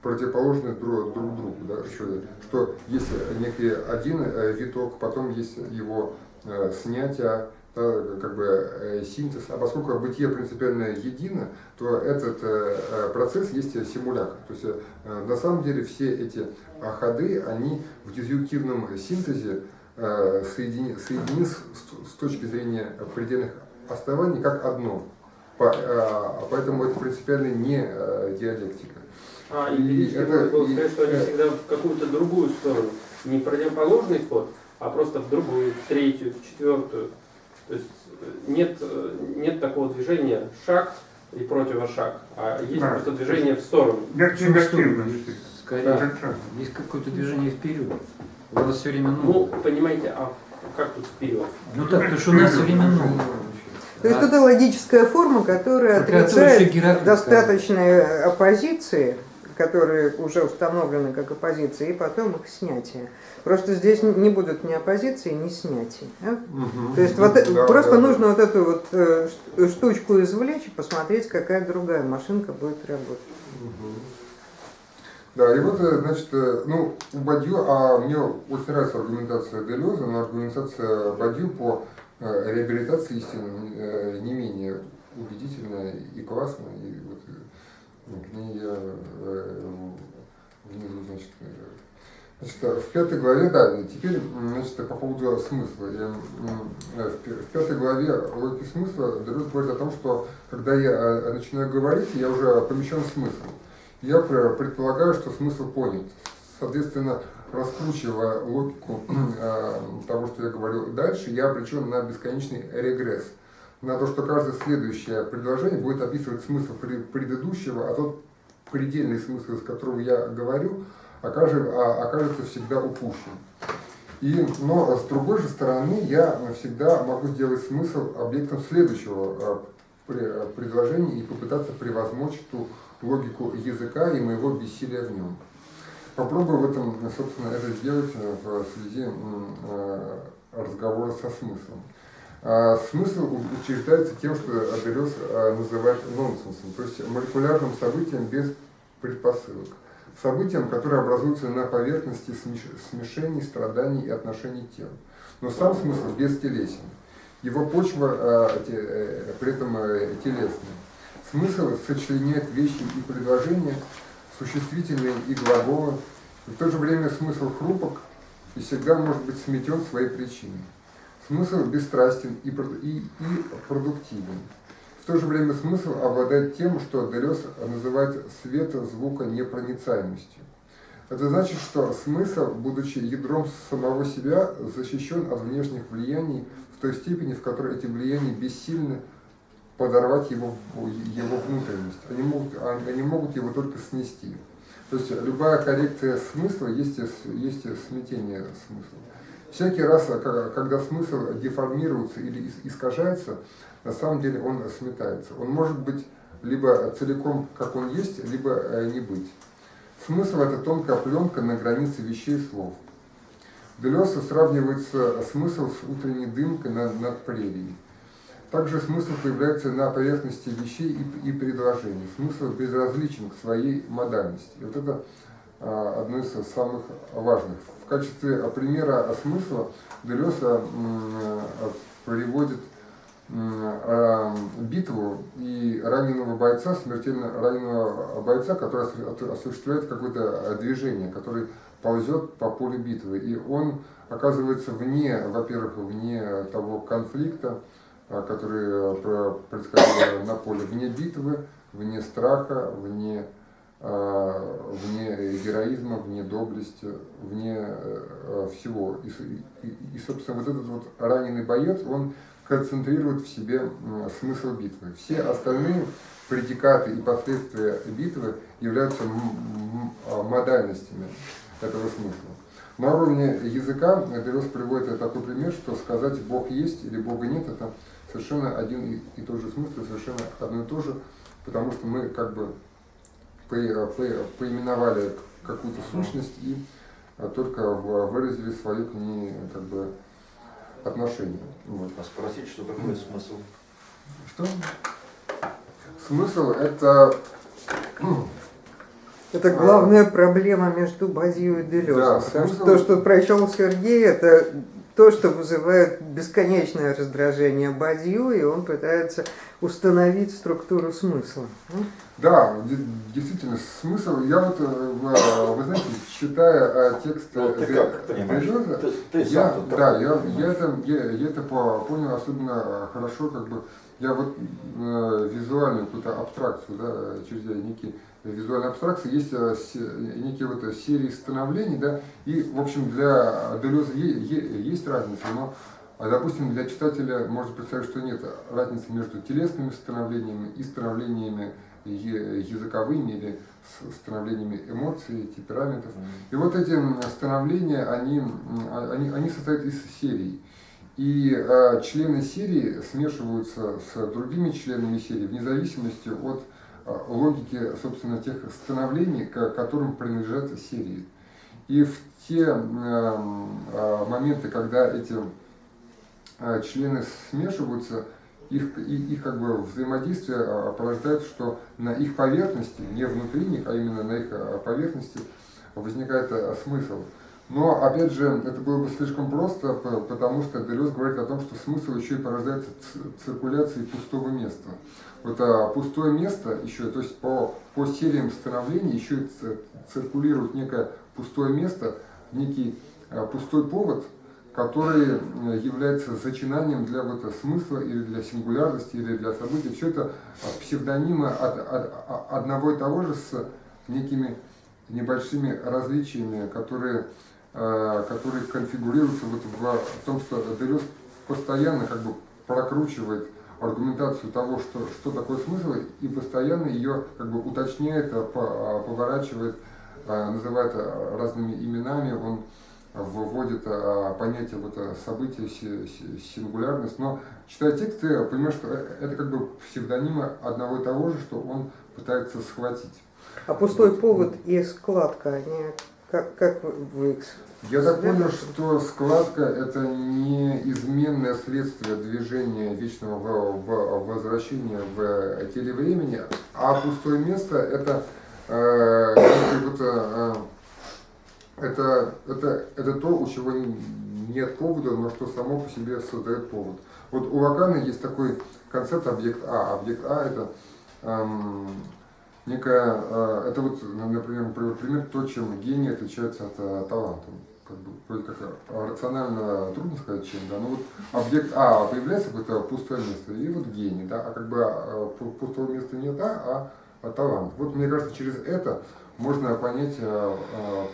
противоположны друг, друг другу, да, еще, что есть некий один э, виток, потом есть его э, снятие, да, как бы синтез, а поскольку бытие принципиально едино, то этот процесс есть симулятор. То есть на самом деле все эти ходы, они в дизъюнктивном синтезе соединены, соединены с, с точки зрения предельных оснований как одно. А, поэтому это принципиально не э, диалектика. А, И и это, это- было и- сказать, что они э, всегда в какую-то другую сторону. Не противоположный ход, а просто в другую, в третью, в четвертую. То есть э, нет, э, нет такого движения шаг и противошаг, а есть Да. просто движение в сторону. Негативности. Скорее, Отрицательно. есть какое-то движение вперед. У нас все время Ну, новое. понимаете, а как тут вперед? Ну так, потому что у нас все время новое. То есть А это логическая форма, которая отрицает достаточные оппозиции, которые уже установлены как оппозиции, и потом их снятие. Просто здесь не будут ни оппозиции, ни снятий. да? То есть вот э- Да, просто да, да. нужно вот эту вот э, штучку извлечь и посмотреть, какая другая машинка будет работать. Мгм. Да, и вот, э, значит, э, ну, у Бадью, а мне очень нравится аргументация Делеза, но аргументация Бадью по э, реабилитации истины э, не менее убедительная и классная. И вот э, к ней я э, внизу, значит, э, Значит, э, в пятой главе, да, теперь, значит, по поводу смысла. Я, э, в пя- в пятой главе логики смысла Делез говорит о том, что когда я э, начинаю говорить, я уже помещен в смысл. Я пр- предполагаю, что смысл понят. Соответственно, раскручивая логику э, того, что я говорю дальше, я обречен на бесконечный регресс. На то, что каждое следующее предложение будет описывать смысл пре- предыдущего, а тот предельный смысл, из которого я говорю, а- окажется всегда упущен. И, но с другой же стороны, я всегда могу сделать смысл объектом следующего э, пре- предложения и попытаться превозмочь ту логику языка и моего бессилия в нем. Попробую в этом, собственно, это сделать э, в связи э, разговора со смыслом. А Смысл учреждается тем, что Аделес э, называет нонсенсом, то есть молекулярным событием без предпосылок. Событием, которое образуется на поверхности смеш- смешений, страданий и отношений тел. Но сам смысл бестелесен. Его почва при этом телесная. Смысл сочленяет вещи и предложения, существительные и глаголы. И в то же время смысл хрупок и всегда может быть сметен своей причиной. Смысл бесстрастен и, и, и продуктивен. В то же время смысл обладает тем, что Делес называет света звука непроницаемостью. Это значит, что смысл, будучи ядром самого себя, защищен от внешних влияний в той степени, в которой эти влияния бессильны подорвать его, его внутренность. Они могут, они могут его только снести. То есть любая коррекция смысла есть, есть смятение смысла. Всякий раз, ка- когда смысл деформируется или ис- искажается, на самом деле он сметается. Он может быть либо целиком, как он есть, либо э, не быть. Смысл – это тонкая пленка на границе вещей и слов. Делеса сравнивается смысл с утренней дымкой над, над прерией. Также смысл появляется на поверхности вещей и, и предложений. Смысл безразличен к своей модальности. И вот это а, одно из самых важных. В качестве примера смысла Делеса приводит а, битву и раненого бойца, смертельно раненого бойца, который осуществляет какое-то движение, который ползет по полю битвы. И он оказывается вне, во-первых, вне того конфликта, а, который происходил на поле, вне битвы, вне страха, вне а, вне героизма, вне доблести, вне э, всего. И, и, и, собственно, вот этот вот раненый боец, он концентрирует в себе смысл битвы. Все остальные предикаты и последствия битвы являются а, модальностями этого смысла. На уровне языка Делес приводит такой пример, что сказать «Бог есть» или «Бога нет» это совершенно один и тот же смысл, совершенно одно и то же, потому что мы как бы поименовали какую-то сущность и а, только выразили свое к ней как бы отношение. Вот. А спросить, что такое смысл? Что? Смысл это... Это главная а, проблема между Базией и Делезом. Да, смысл... То, что прочел Сергей, это то, что вызывает бесконечное раздражение Бадью, и он пытается установить структуру смысла. Да, действительно, смысл, я вот, э, э, вы знаете, читая э, текст ну, ты как понимаешь? ты, ты я, да, я, я, это, я, я это понял особенно хорошо, как бы, я вот э, визуальную какую-то абстракцию, да, через некие визуальной абстракции есть некие вот серии становлений, да, и, в общем, для Делеза есть разница, но а, допустим, для читателя может представить, что нет разницы между телесными становлениями и становлениями языковыми или становлениями эмоций, темпераментов. И вот эти становления, они, они, они состоят из серий. И э, члены серии смешиваются с другими членами серии вне зависимости от логики, собственно, тех становлений, к которым принадлежат серии. И в те э, моменты, когда эти э, члены смешиваются, их, их, их как бы взаимодействие а, порождает, что на их поверхности, не внутри них, а именно на их а, поверхности возникает а, смысл. Но, опять же, это было бы слишком просто, потому что Делес говорит о том, что смысл еще и порождается циркуляцией пустого места. Вот пустое место еще, то есть по, по сериям становлений еще циркулирует некое пустое место, некий а, пустой повод – который э, является зачинанием для вот смысла или для сингулярности или для событий. Все это псевдонимы от, от, одного и того же с некими небольшими различиями, которые, э, которые конфигурируются вот в том, что Делес постоянно как бы прокручивает аргументацию того, что, что такое смысл, и постоянно ее как бы уточняет, поворачивает, э, называет разными именами. Он вводит а, понятие вот, а, события, сингулярность, но читая текст, ты понимаешь, что э, это как бы псевдонимы одного и того же, что он пытается схватить. А пустой вот. повод и складка, они как, как вы их я так понял, что складка это неизменное следствие движения вечного возвращения в теле времени, а пустое место это э, вот, э, это, это, это то, у чего нет повода, но что само по себе создает повод. Вот у Лакана есть такой концепт объект А. Объект А это эм, некая, э, это вот, например, пример то, чем гений отличается от э, таланта. Как бы, вроде как э, рационально трудно сказать, чем, да, но вот объект А появляется какое-то пустое место, и вот гений, да, а как бы пустого места нет А, а, талант. Вот мне кажется, через это можно понять э,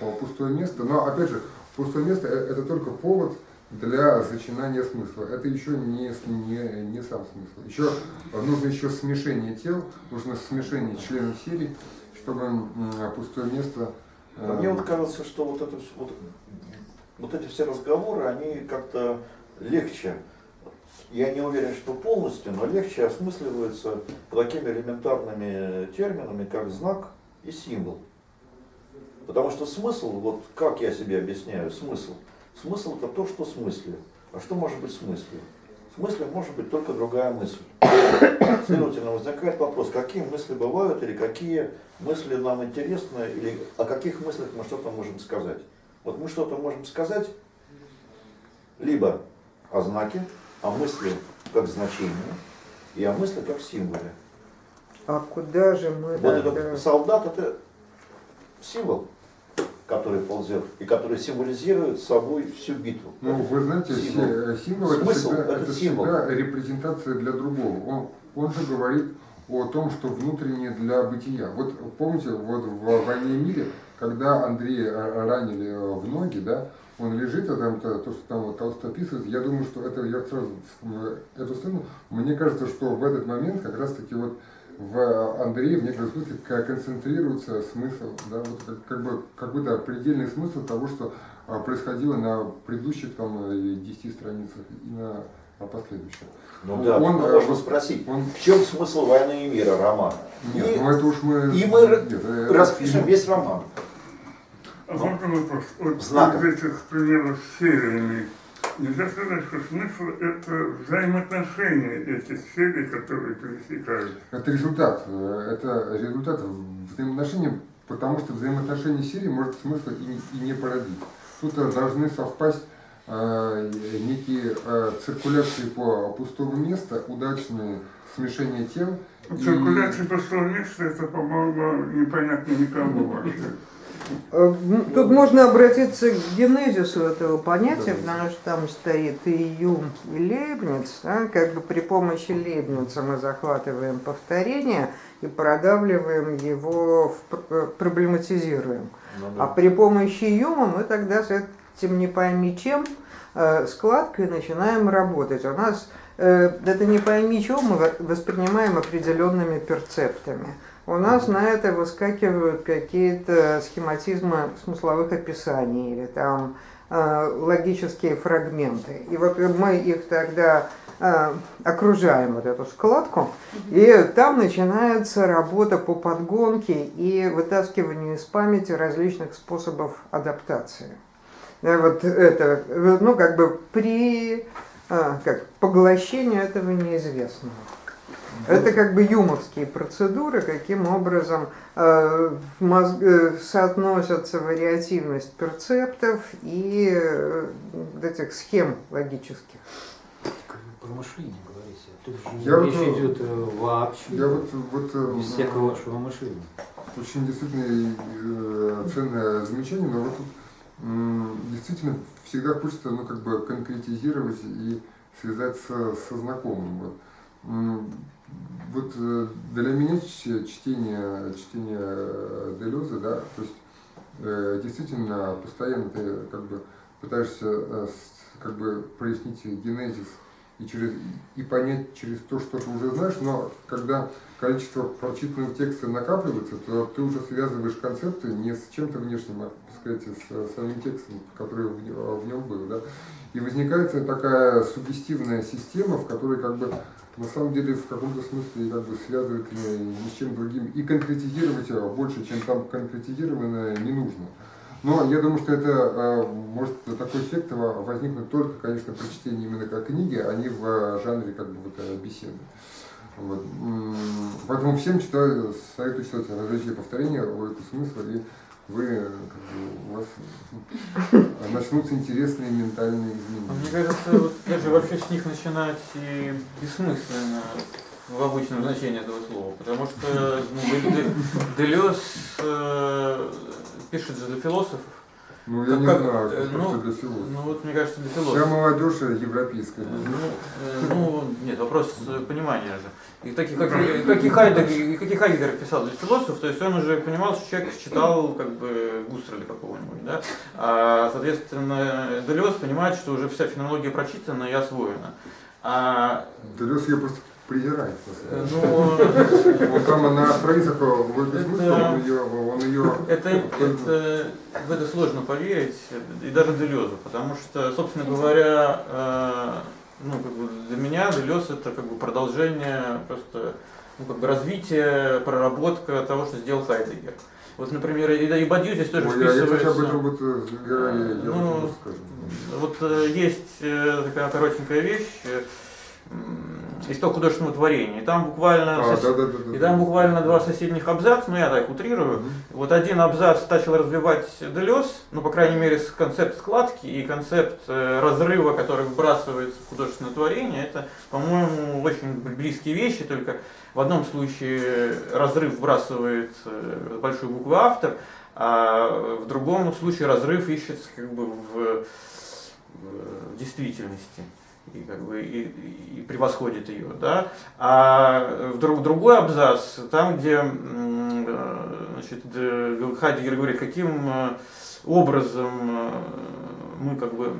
э, пустое место. Но опять же, пустое место это только повод для зачинания смысла. Это еще не, не, не сам смысл. Еще нужно еще смешение тел, нужно смешение членов серии, чтобы пустое место... Мне вот кажется, что вот, это, вот, вот эти все разговоры, они как-то легче я не уверен, что полностью, но легче осмысливаются такими элементарными терминами, как знак и символ. Потому что смысл, вот как я себе объясняю смысл? Смысл это то, что смысле. А что может быть смысле? с мыслью может быть только другая мысль. Следовательно, возникает вопрос, какие мысли бывают, или какие мысли нам интересны, или о каких мыслях мы что-то можем сказать. Вот мы что-то можем сказать, либо о знаке, о мысли как значении, и о мысли как символе. А куда же мы Вот этот солдат это символ, который ползет, и который символизирует собой всю битву. Ну, вы знаете, Символ. символ, символ это, Смысл всегда, это это символ. всегда репрезентация для другого. Он, он же говорит о том, что внутреннее для бытия. Вот помните, вот в «Войне и мире», когда Андрея ранили в ноги, да, он лежит, а там то, то, что там вот Толстой описывает, я думаю, что это, я сразу эту сцену, мне кажется, что в этот момент как раз таки вот в Андрее в некотором смысле концентрируется смысл, да, вот как, как бы какой-то предельный смысл того, что а, происходило на предыдущих там 10 страницах и на а, последующих. Ну да, Он, ну, э, можно вот спросить, он- в чем смысл войны и мира романа? Нет, и ну это уж мы... и мы нет, э, распишем ну, весь роман. А можно вопрос? Вот Знаком. из этих примеров с сериями, нельзя сказать, что смысл это взаимоотношения этих серий, которые пересекаются. Это результат. э, Это результат взаимоотношений, потому что взаимоотношения серии может смысла и, и не породить. Тут должны совпасть э, некие э, циркуляции по пустому месту, удачные смешения тем. и- Циркуляция пустого места, это, по-моему, непонятно никому вообще. Э, м, Тут можно обратиться к генезису этого понятия, потому что там стоит и Юм, и Лейбниц. да, как бы при помощи Лейбница мы захватываем повторение и продавливаем его, э, проблематизируем. Ну А при помощи Юма мы тогда с этим не пойми чем э, складкой начинаем работать. У нас это не пойми чем мы во- воспринимаем определенными перцептами. У нас на это выскакивают какие-то схематизмы смысловых описаний или там э, логические фрагменты. И вот мы их тогда э, окружаем вот эту складку, и там начинается работа по подгонке и вытаскиванию из памяти различных способов адаптации. Да, вот это, ну, как бы при а, как, поглощению этого неизвестного. Это как бы юмовские процедуры, каким образом э, в мозг, э, соотносятся вариативность перцептов и э, этих схем логических. Про мышление говорите. Тут же Я речь вот, идет э, вообще Я вот, вот э, без всякого вашего мышления. очень действительно э, ценное замечание, но вот тут действительно всегда хочется ну, как бы конкретизировать и связать со, со знакомым. Вот. Вот э, для меня чтение, чтение э, Делеза, да, то есть э, действительно постоянно ты как бы пытаешься э, как бы прояснить генезис и, через, и понять через то, что ты уже знаешь, но когда количество прочитанных текстов накапливается, то ты уже связываешь концепты не с чем-то внешним, а, сказать, с самим текстом, который в, в нем был. Да? И возникает такая сугестивная система, в которой как бы на самом деле в каком-то смысле как бы связывает ее ни с чем другим и конкретизировать ее больше, чем там конкретизированное, не нужно. Но я думаю, что это э, может такой эффект возникнуть только, конечно, при чтении именно как книги, а не в жанре как бы вот э, беседы. Вот. Поэтому всем читаю, советую читать различные повторения, логику смысла, и вы, э, как бы, у вас э, начнутся интересные ментальные А Мне изменения. кажется, вот даже вообще с них начинать и бессмысленно в обычном значении этого слова, потому что ну, Де- Делез э, пишет же для философов. Ну, я Как- не как, знаю, э, как ну, это для философа. Ну вот, мне кажется, для Вся философов. молодежь европейская. Ну, э, ну, нет, вопрос э, понимания же. И таких, как, и- как и Хайдегер, и как и Хайдегер писал для философов, то есть он уже понимал, что человек читал как бы Густерля какого-нибудь, да? А, соответственно, Делез понимает, что уже вся фенология прочитана и освоена. А, Делес ее просто презирает. э, ну, Вот там на страницах логики Это- смысла, он ее, он ее Это, это, в это сложно поверить, и даже Делезу, потому что, собственно говоря, э, ну, как бы для меня Делез это как бы продолжение, просто ну, как бы развитие, проработка того, что сделал Хайдегер. Вот, например, и, и Бадью здесь тоже Ой, я, я кстати, об этом вот, э, я, я, я Ну, вот э, есть такая коротенькая вещь. Из того художественного творения. И там буквально, А, сос- да, да, да, и там буквально два соседних абзаца, ну я так утрирую. Вот один абзац начал развивать Делес, ну, по крайней мере, концепт складки и концепт э, разрыва, который вбрасывается в художественное творение. Это, по-моему, очень близкие вещи, только в одном случае разрыв вбрасывает э, большую букву автор, а в другом случае разрыв ищется как бы в, в действительности и, как бы, и, и превосходит ее. Да? А в друг, другой абзац, там, где э, значит, Хайдегер говорит, каким э, образом э, мы как бы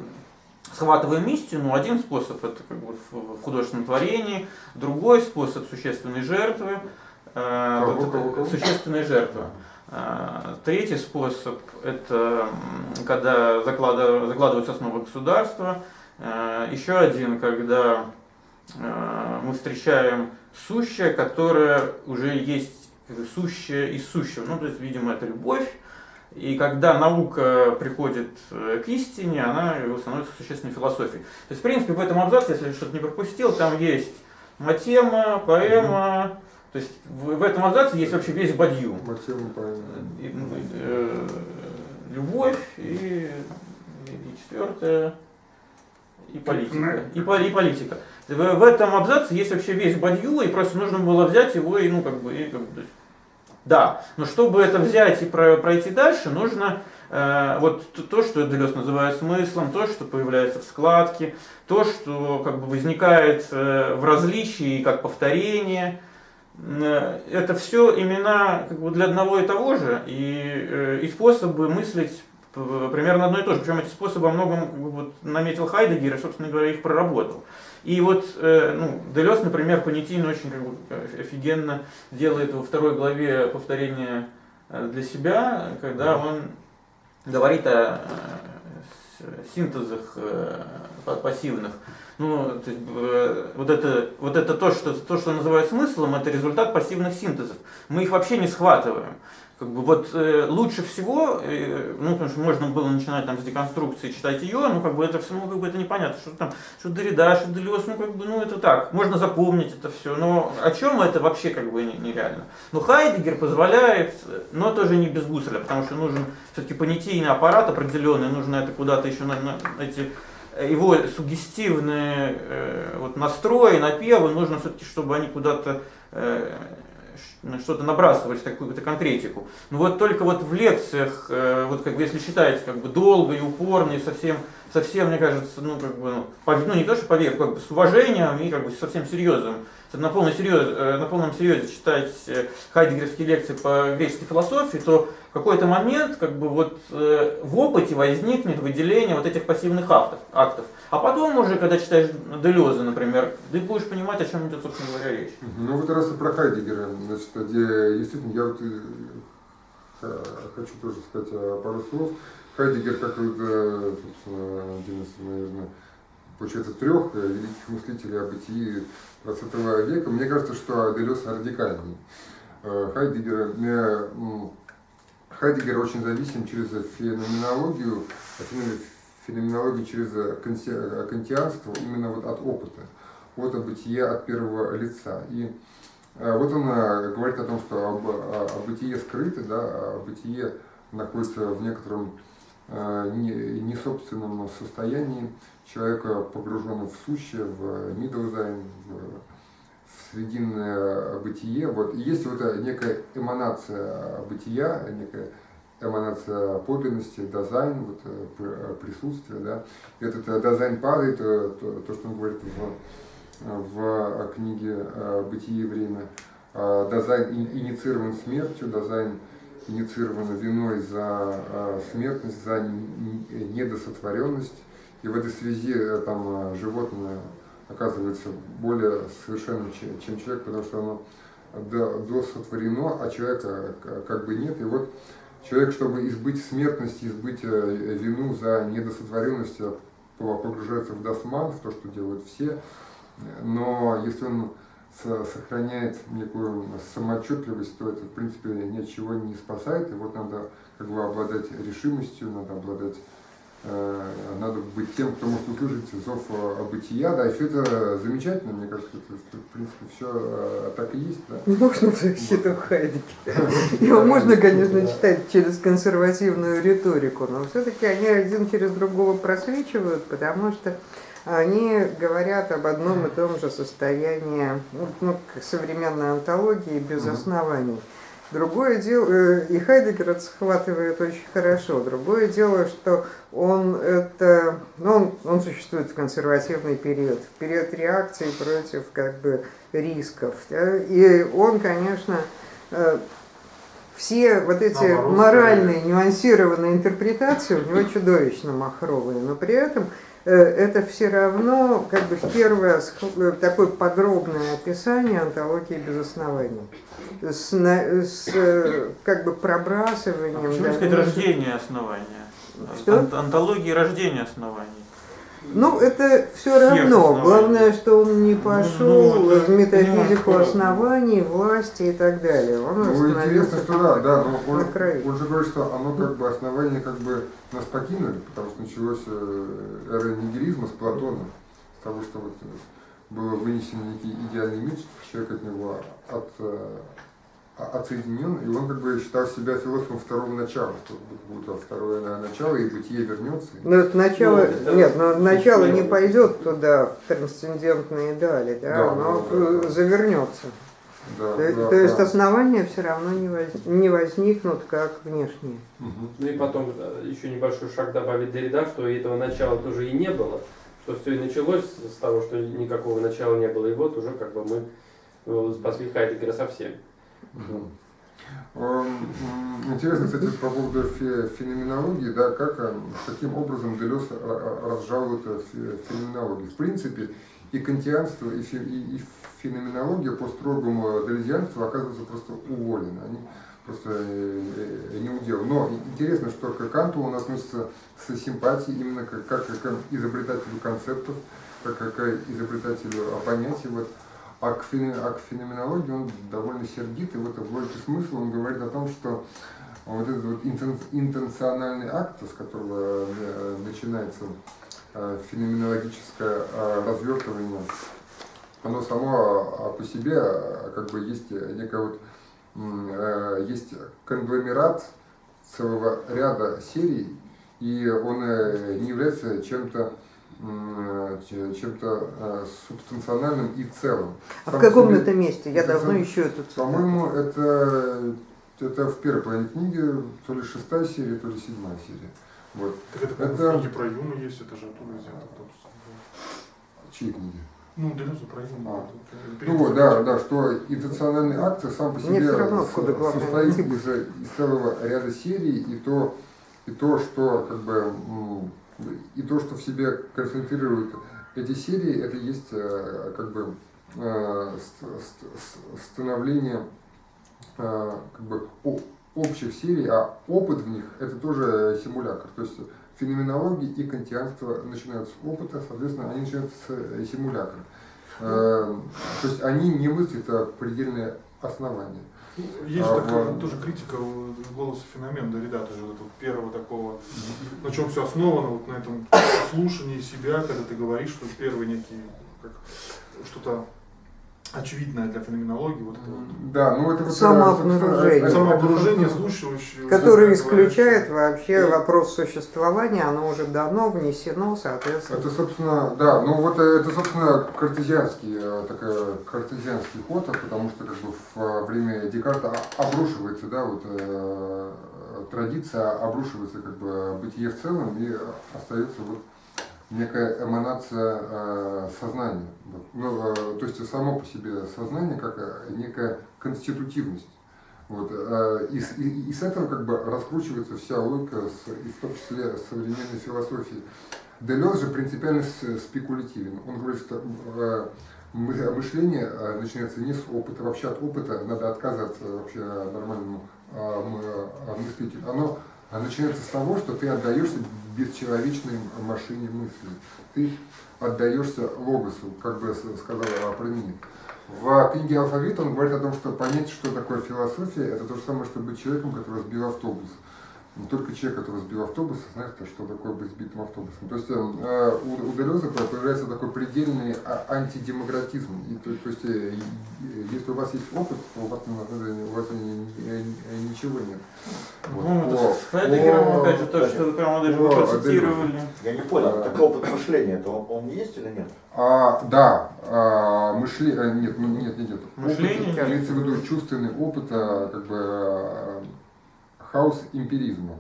схватываем истину, один способ это как бы в художественном творении, другой способ существенной жертвы, вот это существенная жертва. А, Третий способ – это когда закладываются основы государства. А, Еще один, когда а, мы встречаем сущее, которое уже есть сущее из сущего. Ну, то есть, видимо, это любовь. И когда наука приходит э, к истине, она становится существенной философией. То есть, в принципе, в этом абзаце, если я что-то не пропустил, там есть матема, поэма. То есть в, этом абзаце есть вообще весь бадью. И, ну, э, любовь и, и четвертое и политика. И, и политика. В, в этом абзаце есть вообще весь бадью, и просто нужно было взять его и, ну, как бы, и, как бы, то есть, да, но чтобы это взять и про- пройти дальше, нужно э, вот то, что Делес называет смыслом, то, что появляется в складке, то, что как бы возникает э, в различии как повторение, Э, это все имена как бы для одного и того же, и, э, и способы мыслить примерно одно и то же. Причем эти способы во многом как бы, вот, наметил Хайдегер и, собственно говоря, их проработал. И вот э, ну, Делес, например, понятийно очень как бы, оф- офигенно делает во второй главе повторение э, для себя, когда он говорит о э, синтезах э, па- пассивных. Ну, то есть, э, вот это, вот это то, что, то, что называют смыслом, это результат пассивных синтезов. Мы их вообще не схватываем. Как бы вот э, лучше всего, э, ну, потому что можно было начинать там с деконструкции, читать ее, ну, как бы это все, ну, как бы это непонятно, что там, что Дорида, что Делес, ну, как бы, ну, это так, можно запомнить это все, но о чем это вообще, как бы, не- нереально. Но Хайдегер позволяет, но тоже не без Гусселя, потому что нужен все-таки понятийный аппарат определенный, нужно это куда-то еще на, на эти э, его сугестивные э, вот настрои, напевы, нужно все-таки, чтобы они куда-то э, что-то набрасывались, какую-то конкретику. Но вот только вот в лекциях, э, вот как бы если считаете как бы долго и упорно и совсем, совсем, мне кажется, ну как бы, ну, пов- ну не то что поверх, как бы с уважением и как бы совсем серьезным, на полном серьезе, э, на полном серьезе читать э, хайдегерские лекции по греческой философии, то в какой-то момент как бы вот э, в опыте возникнет выделение вот этих пассивных автов, актов. А потом уже, когда читаешь Делеза, например, ты будешь понимать, о чем идет, собственно говоря, речь. Ну вот раз и про Хайдегера, значит, где действительно я вот хочу тоже сказать э, пару слов. Хайдегер, как э, собственно, один из, наверное, получается, трех э, великих мыслителей о бытии 20 века, мне кажется, что Делес радикальный. Э, Хайдегер, э, Хайдегер очень зависим через феноменологию, а феномен- феноменологию через канти- э, кантианство именно вот от опыта, от бытия от первого лица. И э, вот он э, говорит о том, что об, о, о бытие скрыто, да, а бытие находится в некотором э, не- несобственном состоянии человека, погруженного в сущее, в Mitdasein, в, в срединное бытие. Вот. И есть вот э, некая эманация бытия, некая эманация подлинности, Dasein, вот, э, пр- э, присутствие. Да. Этот э, Dasein падает, э, то, то, что он говорит в, в книге э, «Бытие и время». Э, Dasein и- инициирован смертью, Dasein инициирован виной за э, смертность, за недосотворенность. И в этой связи э, там э, животное оказывается более совершенным, че- чем человек, потому что оно до- досотворено, а человека к- как бы нет. И вот человек, чтобы избыть смертности, избыть э, вину за недосотворенность, э, по- погружается в досман, в то, что делают все. Но если он со- сохраняет некую самоотчетливость, то это, в принципе, ничего не спасает. И вот надо как бы обладать решимостью, надо обладать э, надо быть тем, кто может услышать зов э, бытия, да, и все это замечательно, мне кажется, это, что, в принципе, все э, так и есть, да. Можно в защиту Хайдегера. Его можно, конечно, читать через консервативную риторику, но все-таки они один через другого просвечивают, потому что они говорят об одном и том же состоянии ну, ну, современной антологии без оснований. Другое дело, э, и Хайдегер это схватывает очень хорошо. Другое дело, что он это, ну, он, он существует в консервативный период, в период реакции против как бы рисков. да. И он, конечно, э, все вот эти Наоборот, моральные, нюансированные интерпретации у него чудовищно махровые, но при этом это все равно как бы первое э, такое подробное описание антологии без оснований. С, с, э, как бы пробрасыванием. Почему не сказать дальнейших- рождение основания? Что? Ан- Антологии рождения оснований. Ну, это все равно. Главное, что он не пошел ну, это в метафизику понимаю. оснований, власти и так далее. Он Ну, остановился интересно, что да, да, но он, на краю. он же говорит, что оно как бы основание как бы нас покинули, потому что началось э, эра нигилизма с Платона, с того, что вот э, было вынесен некий идеальный мир, человек от него от, э, отсоединен, и он как бы считал себя философом второго начала, что будет второе на- начало, и бытие вернется. Но это начало, Ну, это нет, но начало не пойдет туда, в трансцендентные дали, да, Да, оно да, да, да. завернется. Да, То, да, то есть да. основания все равно не, воз- не возникнут как внешние. Мгм. Ну и потом э, еще небольшой шаг добавить Derrida, что этого начала тоже и не было, что все и началось с того, что никакого начала не было, и вот уже как бы мы э, спасли Хайдегера совсем. Эм, Интересно, кстати, по поводу фе- феноменологии, да, как, э, каким образом Делес ра- разжал это фе- феноменологию. В принципе, и кантианство, и, фе- и- и феноменология по строгому делезианству оказываются просто уволены. Они просто э, э, не удел. Но интересно, что к Канту он относится с симпатией именно как, как к изобретателю концептов, как к изобретателю понятий. Вот. А к, фене- а к феноменологии он довольно сердит, и в логике смысла он говорит о том, что вот этот вот интен- интенциональный акт, с которого э, начинается э, феноменологическое э, развертывание, оно само а, по себе как бы есть некая вот есть конгломерат целого ряда серий, и он не является чем-то чем-то э, субстанциональным и целым. А Сам в каком себе- это месте? Я это давно сам- ищу эту цитату. По-моему, это, это в первой половине книги, то ли шестая серия, то ли седьмая серия. Вот. Так это Это- в книге про Юму есть, это же оттуда взято. с- Чьи книги? Ну, Делезу про Юму. А. это- Ну вот, да, да, что интенциональный акт сам по себе равно, с- откуда главное состоит из, из целого ряда серий, и то, и то, что как бы и то, что в себе концентрирует эти серии, это есть э, как бы э, ст- ст- ст- становление э, как бы общих серий, а опыт в них это тоже симулятор. То есть феноменология и кантианство начинают с опыта, соответственно, они начинают с симулятора. То есть они не мыслят а предельное основание. Есть А, такая вот. тоже критика голоса феномен Дорида, тоже вот первого такого, на чем все основано, вот на этом слушании себя, когда ты говоришь, что первый некий, как что-то очевидное для феноменологии, вот это вот. Да, ну это вот, Самообнаружение. Самообнаружение слушающего. Который да, исключает вообще И- вопрос существования, оно уже давно внесено, соответственно. Это, собственно, да, ну вот э, это, собственно, картезианский, э, такой картезианский ход, потому что как бы в время Декарта обрушивается, да, вот э, традиция обрушивается как бы бытие в целом и остается вот некая эманация э, сознания. Ну, э, то есть само по себе сознание как э, некая конститутивность. Вот, и, и- и с этого как бы раскручивается вся логика, с- и в том числе современной философии. Делез же принципиально спекулятивен. Он говорит, что мы- мышление начинается не с опыта, вообще от опыта надо отказаться вообще нормальному э, мыслителю. Оно а начинается с того, что ты отдаешься бесчеловечной машине мысли. Ты отдаешься логосу, как бы с- сказал Променит. В книге «Алфавит» он говорит о том, что понять, что такое философия, это то же самое, что быть человеком, который сбил автобус. Не только человек, который сбил автобус, знает, что такое быть сбитым автобусом. То есть э, у, у Делеза появляется такой предельный а- антидемократизм. И, то, то есть, э, если у вас есть опыт, то у вас, у вас ничего нет. Вот. Ну, это с Хайдегером, опять же, то, что вы прямо даже о, процитировали. Я не понял, такой опыт мышления, это он, он есть или нет? А, да, а, мышление, нет, нет, нет, нет. Мышление? Опыт, имеется в виду чувственный опыт, а, как бы, хаос эмпиризма.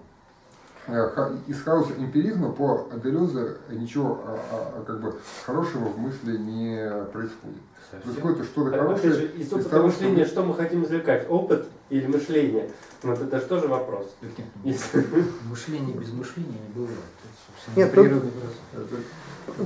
Из хаоса эмпиризма по Делезе ничего как бы хорошего в мысли не происходит. Происходит что-то хорошее. Же, из опыта того, мышления, что... что мы хотим извлекать? Опыт или мышление? Вот это же тоже вопрос. Мышление без мышления не бывает. Нет, тут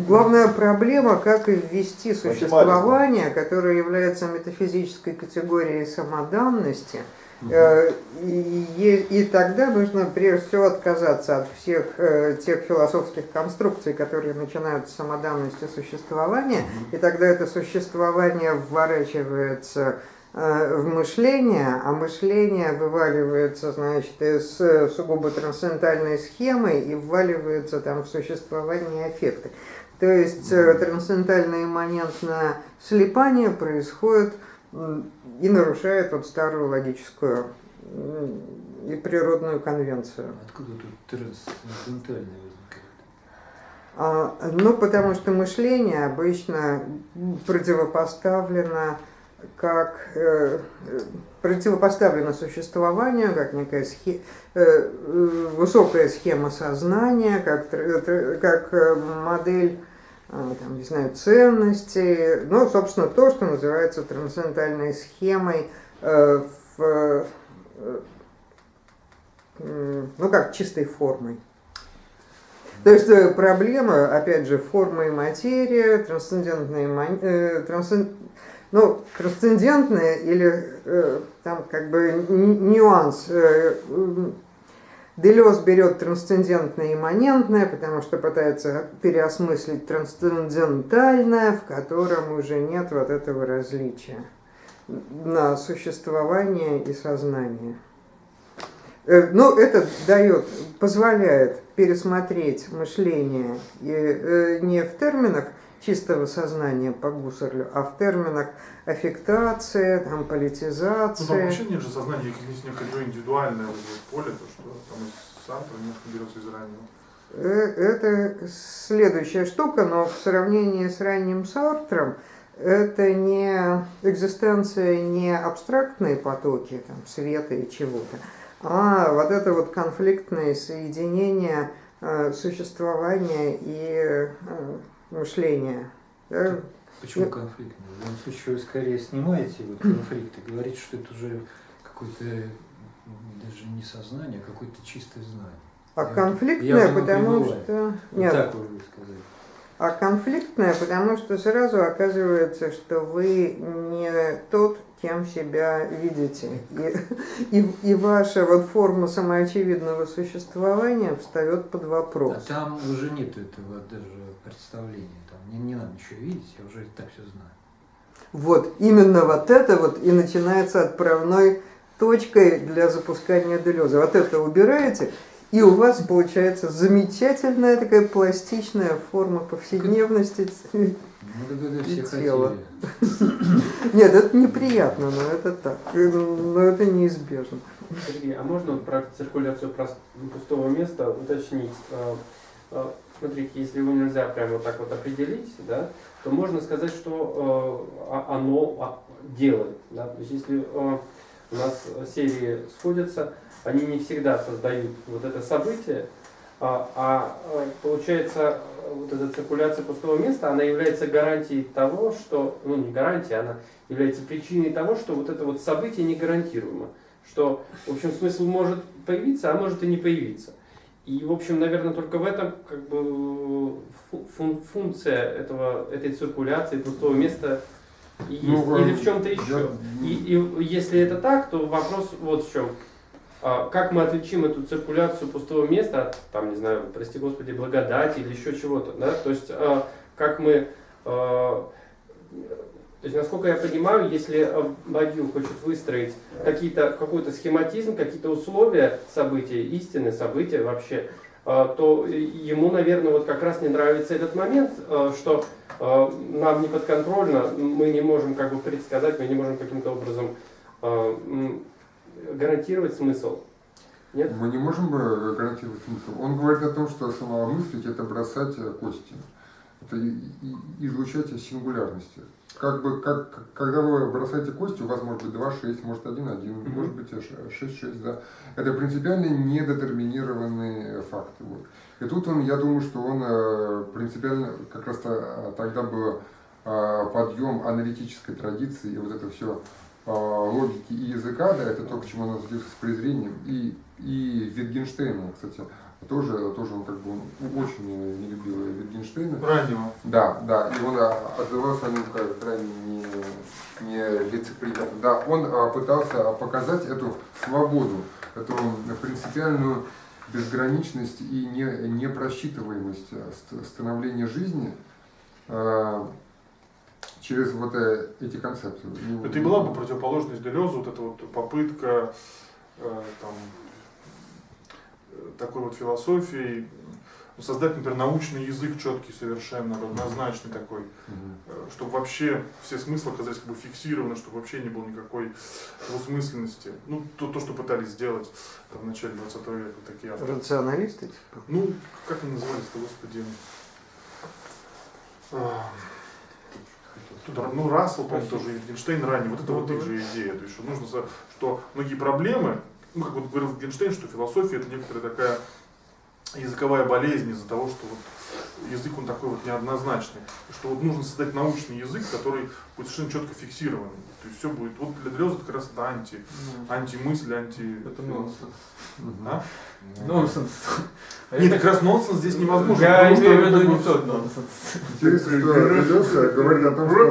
главная проблема, как ввести существование, которое является метафизической категорией самоданности – Э, и, и тогда нужно прежде всего отказаться от всех э, тех философских конструкций, которые начинают с самоданности существования, и тогда это существование вворачивается э, в мышление, а мышление вываливается, значит, из сугубо трансцендентальной схемы и вваливается там в существование аффекта. То есть трансцендентальное имманентное слепание происходит и нарушает вот старую логическую и природную конвенцию. Откуда тут трансцендентальное возникает? А, ну, потому что мышление обычно противопоставлено как э, противопоставлено существованию, как некая схема, э, высокая схема сознания, как, как э, модель там, не знаю, ценности, ну, собственно, то, что называется трансцендентальной схемой, э, в, э, ну, как чистой формой. То есть э, проблема, опять же, форма и материя, трансцендентная, э, трансцен, ну, трансцендентная или э, там как бы нюанс э, Делес берет трансцендентное и имманентное, потому что пытается переосмыслить трансцендентальное, в котором уже нет вот этого различия на существование и сознание. Э, ну, это дает, позволяет пересмотреть мышление э, не в терминах чистого сознания по Гуссерлю, а в терминах аффектация, там, политизация. Ну, там вообще нет же сознания, есть некое индивидуальное поле, то, что там Сартра немножко берется из раннего. Э, это следующая штука, но в сравнении с ранним Сартром это не экзистенция, не абстрактные потоки там, света и чего-то, а вот это вот конфликтное соединение э, существования и э, мышления. Да? Почему ну, конфликт? В данном случае вы скорее снимаете вот конфликт и говорите, что это уже какое-то даже не сознание, а какое-то чистое знание. А я, конфликтное, я потому что... Нет. так вы сказали. А конфликтное, потому что сразу оказывается, что вы не тот, кем себя видите. И, и, и ваша вот форма самоочевидного существования встает под вопрос. А там уже нет этого даже представления. Там не, не надо ничего видеть, я уже так все знаю. Вот, именно вот это вот и начинается отправной точкой для запускания делеза. Вот это убираете, и у вас получается замечательная такая пластичная форма повседневности ну, и тела. Нет, это неприятно, но это так. Но это неизбежно. Сергей, а можно про циркуляцию пустого места уточнить? Смотрите, если его нельзя прямо вот так вот определить, да, то можно сказать, что э, оно делает. Да? То есть если э, у нас серии сходятся, они не всегда создают вот это событие, а, а получается вот эта циркуляция пустого места, она является гарантией того, что, ну не гарантией, она является причиной того, что вот это вот событие не гарантируемо. Что, в общем, смысл может появиться, а может и не появиться. И, в общем, наверное, только в этом как бы фун функция этого, этой циркуляции пустого места есть. Ну, Или в чем-то еще. Я... И, и если это так, то вопрос вот в чем. А, как мы отличим эту циркуляцию пустого места от, там, не знаю, прости господи, благодати или еще чего-то, да? То есть, а, как мы а, То есть, насколько я понимаю, если э, Бадью хочет выстроить какой-то схематизм, какие-то условия события, истины события вообще, э, то ему, наверное, вот как раз не нравится этот момент, э, что нам не подконтрольно, мы не можем как бы предсказать, мы не можем каким-то образом гарантировать смысл. Нет? Мы не можем гарантировать смысл. Он говорит о том, что самомыслить это бросать кости. Это излучать сингулярности как бы, как, когда вы бросаете кости, у вас может быть 2-6, может 1-1, mm-hmm. может быть 6-6, да. Это принципиально недетерминированные факты. Вот. И тут он, я думаю, что он э, принципиально, как раз -то, тогда был э, подъем аналитической традиции, и вот это все э, логики и языка, да, это то, к чему он относился с презрением, и, и Витгенштейна, кстати, тоже, тоже он как бы он очень не любил Wittgensteina. Раннего. Да, да, и он а, отзывался о нем как крайне не, не лицеприятно. Да, он а, пытался показать эту свободу, эту принципиальную безграничность и не, непросчитываемость становления жизни через вот э, эти концепции. Это и была бы противоположность Делезу, вот эта вот попытка э, там, такой вот философией, ну, создать, например, научный язык четкий совершенно, однозначный такой, mm-hmm. чтобы вообще все смыслы оказались как бы фиксированы, чтобы вообще не было никакой двусмысленности. Ну, то, то что пытались сделать там, в начале 20 века такие авторы. Рационалисты? Типа? Ну, как они назывались-то, господи? А, ну, Рассел, по-моему, тоже, Wittgenstein ранее, вот это вот их же идея, то есть, что нужно, что многие проблемы, ну, как вот говорил Генштейн, что философия это некоторая такая языковая болезнь из-за того, что вот язык он такой вот неоднозначный, что вот нужно создать научный язык, который будет совершенно четко фиксированный. То есть все будет, вот для Дреза это как раз это анти, mm. антимысль, анти... Это нонсенс. А? Нонсенс. Нет, как раз нонсенс здесь невозможно. Я имею в виду не тот нонсенс. Интересно, что Дреза говорит о том, что...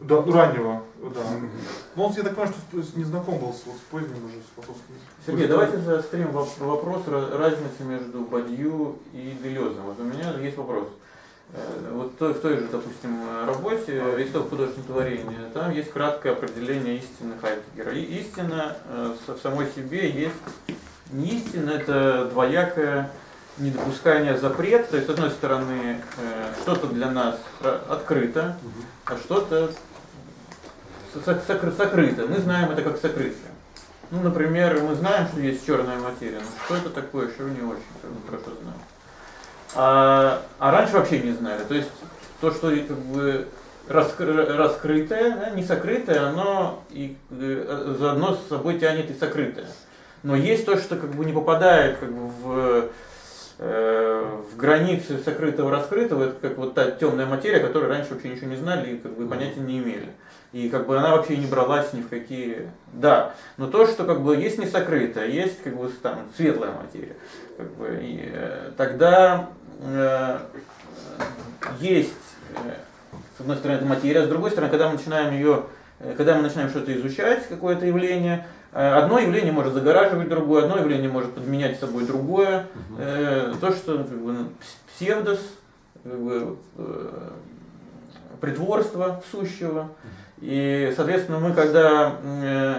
Да, раннего, да. Но он, я так понимаю, что не знаком был с, вот, с поздним уже, с философским Сергей, давайте заострим вопрос разницы между Бадью и Делезом. Вот у меня есть вопрос. Э, вот в той же, допустим, работе «Исток художественного творения» там есть краткое определение истины Хайдегера. И истина э, в самой себе есть не истина, это двоякое недопускание запрет, то есть, с одной стороны, э, что-то для нас открыто, а что-то сокрыто. Мы знаем это как сокрытие. Ну, например, мы знаем, что есть черная материя, но что это такое, еще не очень хорошо знаем. А, а раньше вообще не знали. То есть то, что как бы раскры, раскрытое, да, не сокрытое, оно и э, заодно с собой тянет и сокрытое. Но есть то, что как бы не попадает как бы в э, в границы сокрытого раскрытого, это как вот та темная материя, которой раньше вообще ничего не знали и как бы понятия не имели. И как бы она вообще не бралась ни в какие... Да, но то, что как бы есть не сокрыто, есть как бы там светлая материя. Как бы, и, э, тогда э, есть, э, с одной стороны, это материя, с другой стороны, когда мы начинаем ее, э, когда мы начинаем что-то изучать, какое-то явление, э, Одно явление может загораживать другое, одно явление может подменять собой другое. Э, то, что как бы, псевдос, как бы, э, притворство сущего. И, соответственно, мы, когда э,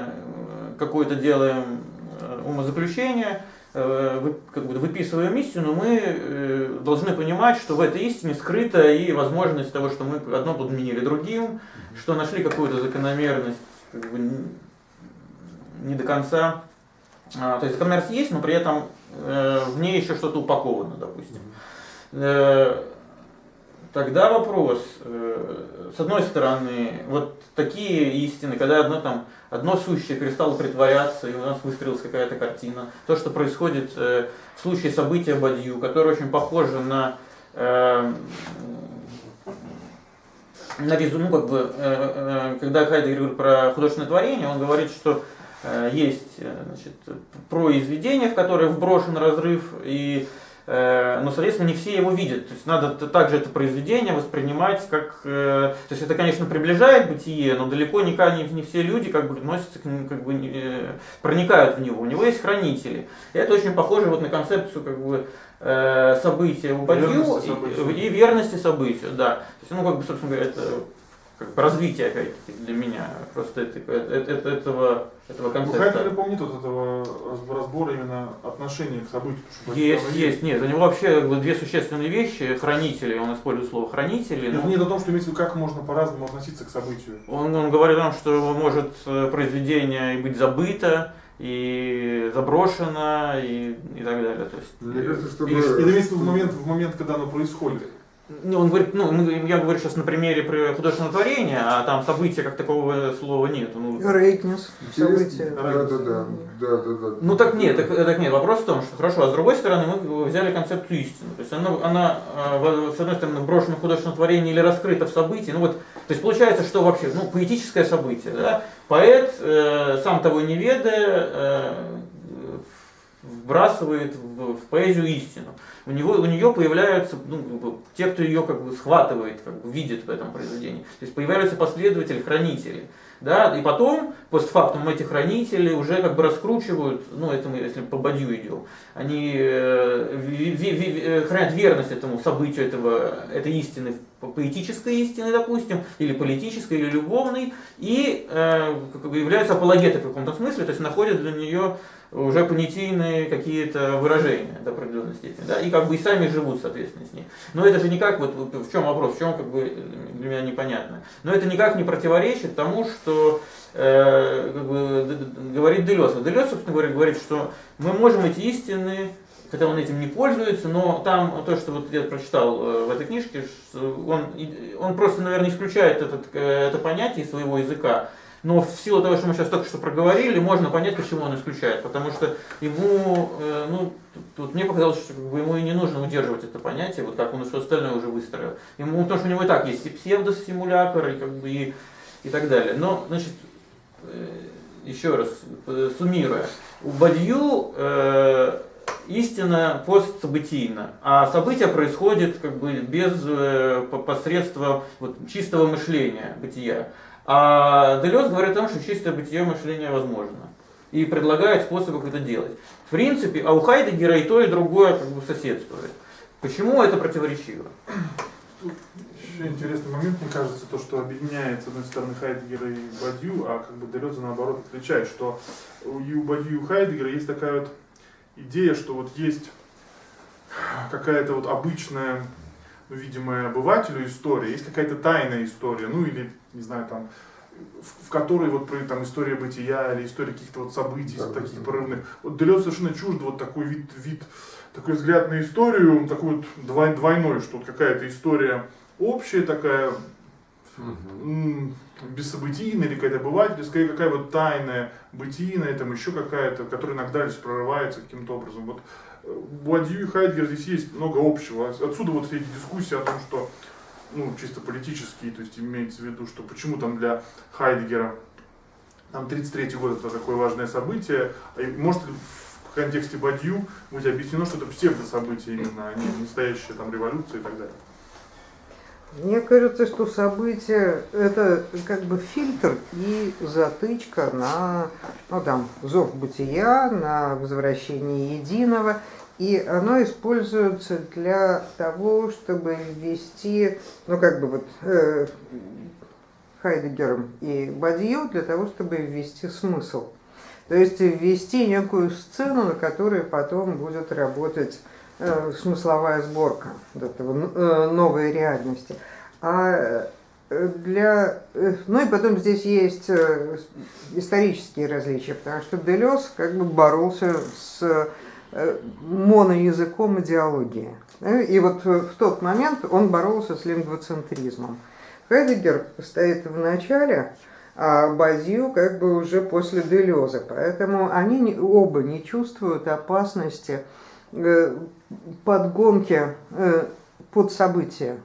какое-то делаем э, умозаключение, э, как бы выписываем истину, мы должны понимать, что в этой истине скрыта и возможность того, что мы одно подменили другим, что нашли какую-то закономерность как бы, не до конца. А, то есть закономерность есть, но при этом в ней еще что-то упаковано, допустим. Тогда вопрос, э, с одной стороны, вот такие истины, когда одно там одно сущее перестало притворяться, и у нас выстроилась какая-то картина. То, что происходит э, в случае события Бадью, которое очень похоже на э, на ну, как бы, когда Хайдегер говорит про художественное творение, он говорит, что есть значит, произведение, в которое вброшен разрыв, и но, соответственно, не все его видят. То есть надо также это произведение воспринимать как... Э, то есть это, конечно, приближает бытие, но далеко не, не, все люди как бы относятся как бы э, проникают в него. У него есть хранители. И это очень похоже вот на концепцию как бы события у Бадью и, и верности событию, да. То есть, ну, как бы, собственно говоря, это как бы развитие, опять-таки, для меня. Просто это, это, это, этого, этого Ну, концепта. Хайдегер помнит вот этого разб- разбора именно отношения к событию. Есть, оно есть, нет, у него вообще как бы, две существенные вещи. Хранители, он использует слово хранители. Но- нет о том, что имеется в виду, как можно по-разному относиться к событию. Он, он говорит о том, что может э, произведение и быть забыто, и заброшено, и, и так далее. То есть, Мне кажется, чтобы... и- в виду в момент, в момент, когда оно происходит. Ну, он говорит, ну, я говорю сейчас на примере при художественного творения, а там события как такого слова нет. Ну, Рейтнес, Интересно. события. Да, да, да, да, да, да. ну так нет, так, так нет. Вопрос в том, что хорошо, а с другой стороны мы взяли концепцию истины. То есть она, она в- с одной стороны брошена в художественном творении или раскрыта в событии. Ну вот, то есть получается, что вообще, ну, поэтическое событие, да? Поэт, э, сам того не ведая, э, вбрасывает в, в поэзию истину. У, него, у нее появляются ну, те, кто ее как бы схватывает, как бы, видит в этом произведении. То есть появляются последователи, хранители. Да? И потом, постфактум, эти хранители уже как бы раскручивают, ну это мы, если по бадью идем, они э, ви- ви- ви- э, хранят верность этому событию, этого, этой истины, поэтической истины, допустим, или политической, или любовной, и э, как бы являются апологетой в каком-то смысле, то есть находят для нее уже понятийные какие-то выражения до определенной степени, да, и как бы и сами живут, соответственно, с ней. Но это же никак, вот в чем вопрос, в чем как бы для меня непонятно. Но это никак не противоречит тому, что э, как бы, говорит Делес. Делес, собственно говоря, говорит, что мы можем эти истины хотя он этим не пользуется, но там то, что вот я прочитал э, в этой книжке, он, он просто, наверное, исключает этот, э, это понятие из своего языка. Но в силу того, что мы сейчас только что проговорили, можно понять, почему он исключает. Потому что ему, э, ну, тут, мне показалось, что как бы, ему и не нужно удерживать это понятие, вот как он все остальное уже выстроил. Ему, потому что у него и так есть и псевдосимулятор, и, как бы, и, и так далее. Но, значит, э, еще раз, э, суммируя, у Бадью э, истина постсобытийна, а событие происходит как бы без э, по- посредства вот, чистого мышления, бытия. А Делес говорит о том, что чистое бытие мышления возможно. И предлагает способы, как это делать. В принципе, а у Хайдегера и то, и другое как бы соседствует. Почему это противоречиво? Еще интересный момент, мне кажется, то, что объединяет, с одной стороны, Хайдегера и Бадью, а как бы Делеза, наоборот, отличает, что и у Бадью, и у Хайдегера есть такая вот идея, что вот есть какая-то вот обычная, ну, видимая обывателю история, есть какая-то тайная история, ну, или, не знаю, там, в, в которой вот там история бытия или история каких-то вот событий Да, таких да. порывных. Вот Делез совершенно чужд вот такой вид, вид, такой взгляд на историю, такой вот двой- двойной, что вот какая-то история общая такая, м, бессобытийная или какая-то обывательская, какая вот тайная, бытийная, там еще какая-то, которая иногда лишь прорывается каким-то образом. Вот у и Хайдгер здесь есть много общего. Отсюда вот эти дискуссии о том, что ну, чисто политические, то есть имеется в виду, что почему там для Хайдегера там 33 год это такое важное событие, а может ли в контексте Бадью быть объяснено, что это псевдособытие именно, а не настоящая там революция и так далее. Мне кажется, что событие – это как бы фильтр и затычка на ну, там, зов бытия, на возвращение единого. И оно используется для того, чтобы ввести, ну как бы вот э, Хайдегером и Бадью, для того, чтобы ввести смысл. То есть ввести некую сцену, на которой потом будет работать смысловая сборка этого э, новой реальности. А э, для, э, ну и потом здесь есть э, исторические различия, потому что Делес как бы боролся с э, моноязыком идеологии. Э, И вот в тот момент он боролся с лингвоцентризмом. Хайдегер стоит в начале, а Бадью как бы уже после Делеза. Поэтому они оба не чувствуют опасности э, подгонки э, под события.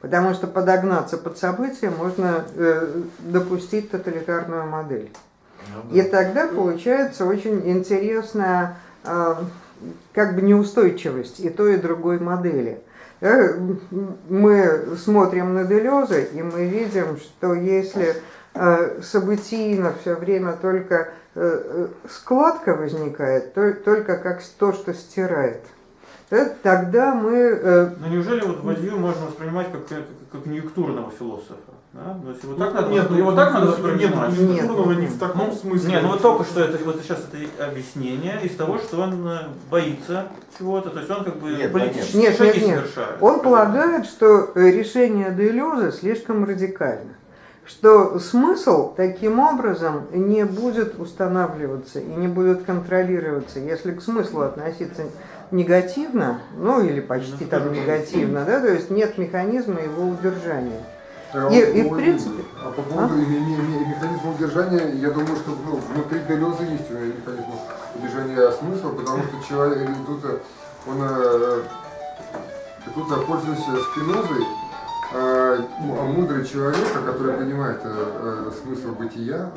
Потому что подогнаться под события можно э, допустить тоталитарную модель. И тогда получается очень интересная э, как бы неустойчивость и той, и другой модели. Э, Мы смотрим на Делеза, и мы видим, что если э, событийно все время только э, складка возникает, то, только как то, что стирает, тогда мы э, Но неужели вот Бадью можно воспринимать как, как, как конъюнктурного философа? Да? То есть его Ну, так надо, нет, его ну, так надо нет, воспринимать. Нет, не в таком Ну, смысле. Не, ну вот только что это вот сейчас это объяснение из того, что он э, боится чего-то, то есть он как бы Нет, политические нет, шаги нет, нет. совершает. Он полагает, что э, решение Делеза слишком радикально, что смысл таким образом не будет устанавливаться и не будет контролироваться. Если к смыслу относиться негативно, ну или почти там негативно, да, то есть нет механизма его удержания. А И- и в принципе- А по поводу ме- ме- ме- механизма удержания, я думаю, что ну, внутри Делеза есть механизм удержания смысла, потому что человек тут, он э, тут, э, пользуясь Спинозой, мудрый человек, который понимает э, э, смысл бытия,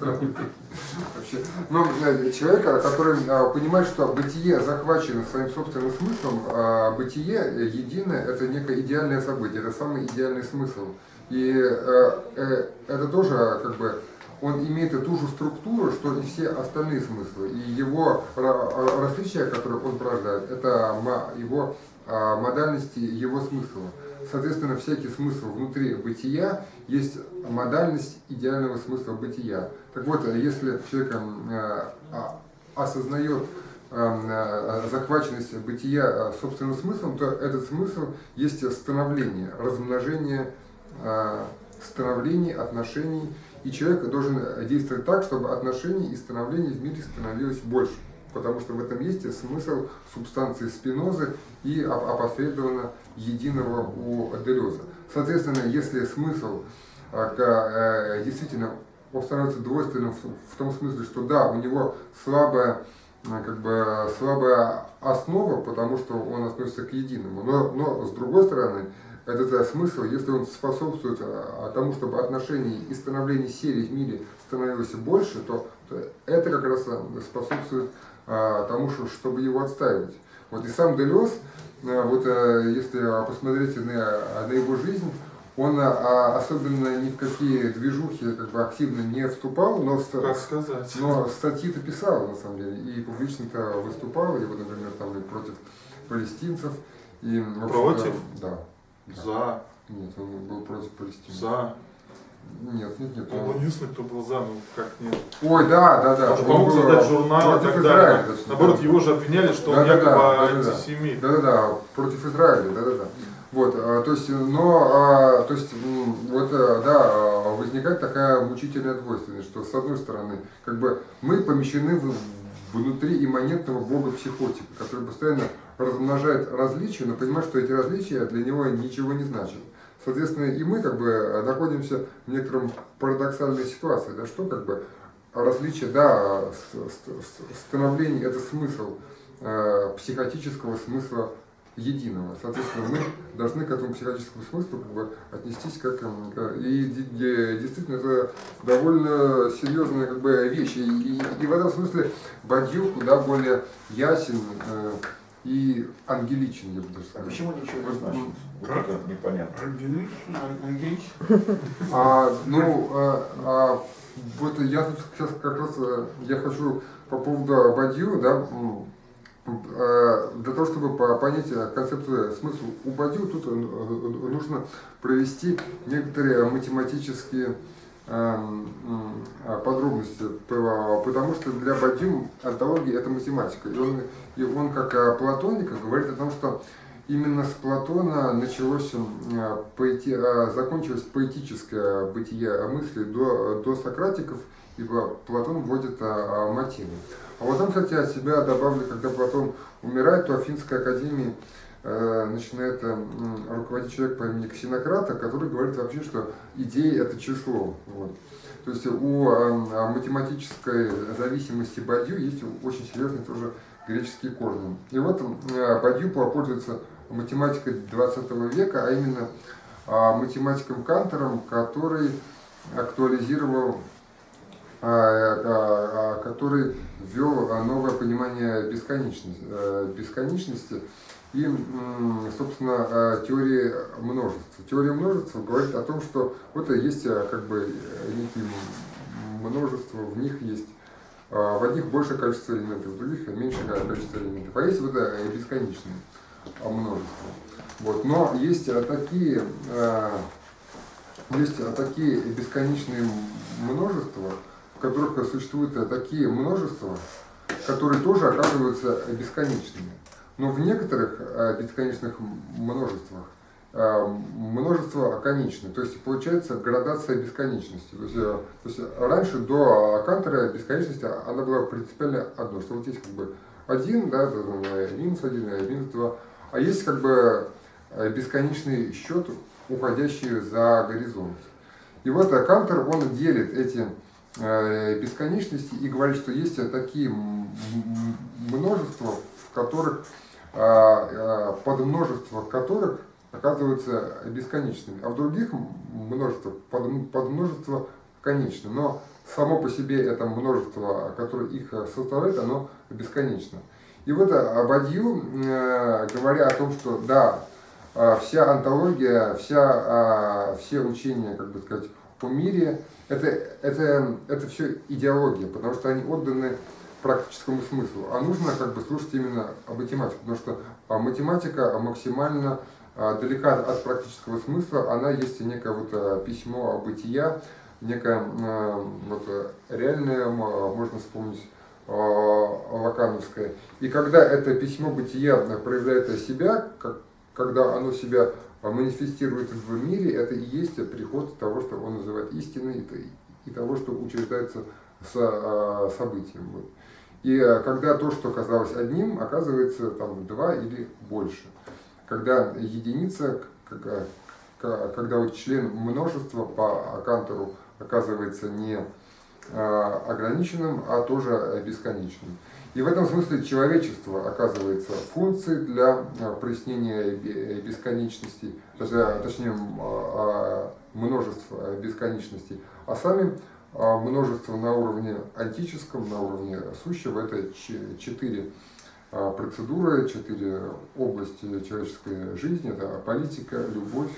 вообще, но человек, э, который э, понимает, что бытие захвачено своим собственным смыслом, а бытие единое, это некое идеальное событие, это самый идеальный смысл. И э, это тоже как бы он имеет ту же структуру, что и все остальные смыслы. И его ра- различия, которые он порождает, это его а, модальности, его смысла. Соответственно, всякий смысл внутри бытия есть модальность идеального смысла бытия. Так вот, если человек м, э, а- осознает эм, э, захваченность бытия э, собственным смыслом, то этот смысл есть становление, размножение становлений, отношений. И человек должен действовать так, чтобы отношений и становлений в мире становилось больше. Потому что в этом есть смысл субстанции спинозы и оп- опосредованно единого у Делеза. Соответственно, если смысл а, э, действительно он становится двойственным в, том смысле, что да, у него слабая, а, как бы, слабая основа, потому что он относится к единому, но, но с другой стороны, этот э, смысл, если он способствует а, тому, чтобы отношений и становления серий в мире становилось больше, то, то это как раз а, способствует тому, что, чтобы его отстаивать. Вот и сам Делес, а, вот э, если посмотреть на, на его жизнь, он а, особенно ни в какие движухи как бы активно не вступал, но, ст- Как сказать? но статьи-то писал, на самом деле, и публично-то выступал, вот, например, там и против палестинцев, и Против? Да. За, Нет, он был против Палестины. за. Нет, нет, нет. Единственный, кто был за, ну как нет. Ой, да, да, да. Он помог создать журнал и так далее. Наоборот, да. его же обвиняли, что он якобы да-да-да. антисемит. Да-да-да, против Израиля, да-да-да. Вот, а, то есть, но, а, то есть, вот, а, да, а, возникает такая мучительная двойственность, что с одной стороны, как бы мы помещены в- внутри имманентного бога психотика, который постоянно размножает различия, но понимает, что эти различия для него ничего не значат. Соответственно, и мы как бы находимся в некотором парадоксальной ситуации, да, что как бы различие, да, становление это смысл э, психотического смысла единого. Соответственно, мы должны к этому психотическому смыслу как бы отнестись как эм, к- и де- де- действительно это довольно серьезная как бы вещь. И, и- и в этом смысле Бадью куда более ясен э, и ангеличен, я бы даже А сказал. почему ничего не значит? Вот Как? это непонятно. Ангелич? Ан- Ангелич? А, ну, а, а, вот я тут сейчас как раз э, я хочу по поводу Бадью, да, э, для того, чтобы по- понять э, концепцию смысла у Бадью, тут нужно провести некоторые математические подробности, по- потому что для Бадью антология это математика. И он, и он как э, платоник говорит о том, что Именно с Платона началось, а, поэти- а, закончилось поэтическое бытие мысли до, до Сократиков, ибо Платон вводит а, а. А вот там, кстати, от себя добавлю, когда Платон умирает, то Афинской академии э, начинает э, руководить человек по имени Ксенократа, который говорит вообще, что идея это число. Вот. То есть у э, математической зависимости Бадью есть очень серьезные тоже греческие корни. И вот э, Бадью пользуется математикой 20 века, а именно математиком Кантором, который актуализировал, который ввел новое понимание бесконечности, э, бесконечности и, собственно, теории множества. Теория множества говорит о том, что вот есть а, как бы э, некие множества, в них есть а, в одних большее количество элементов, в других меньшее количество элементов. А есть вот это бесконечное множество. Вот. Но есть такие, есть такие бесконечные множества, в которых существуют такие множества, которые тоже оказываются бесконечными. Но в некоторых э, бесконечных множествах э, множество конечное. То есть получается градация бесконечности. То есть, э, то есть раньше до Кантера бесконечность она была принципиально одно, что вот есть как бы один, да, минус один, минус два, а есть как бы бесконечный счет, уходящий за горизонт. И вот Кантер, он делит эти бесконечности и говорит, что есть такие множества, в которых а, а, подмножество которых оказываются бесконечными, а в других множество, подмножество конечно. Но само по себе это множество, которое их составляет, оно бесконечно. И вот Бадью, э, говоря о том, что да, а, вся антология, вся, все учения, как бы сказать, о мире, это, это, это все идеология, потому что они отданы практическому смыслу, а нужно как бы слушать именно математику, потому что а, математика максимально а, далека от практического смысла, она есть некое вот а, письмо бытия, некое вот, реальное, можно вспомнить, лакановское. И когда это письмо бытия проявляет себя, как, когда оно себя манифестирует в мире, это и есть приход того, что он называет истиной, и того, что учреждается с событием. Вот. И э, когда то, что казалось одним, оказывается там два или больше. Когда единица, э, когда вот член множества по Кантору оказывается не э, ограниченным, а тоже бесконечным. И в этом смысле человечество оказывается функцией для прояснения бесконечности, точнее множества бесконечности, а сами а множество на уровне антическом, на уровне сущего. Это четыре а, процедуры, четыре области человеческой жизни. Это политика, любовь,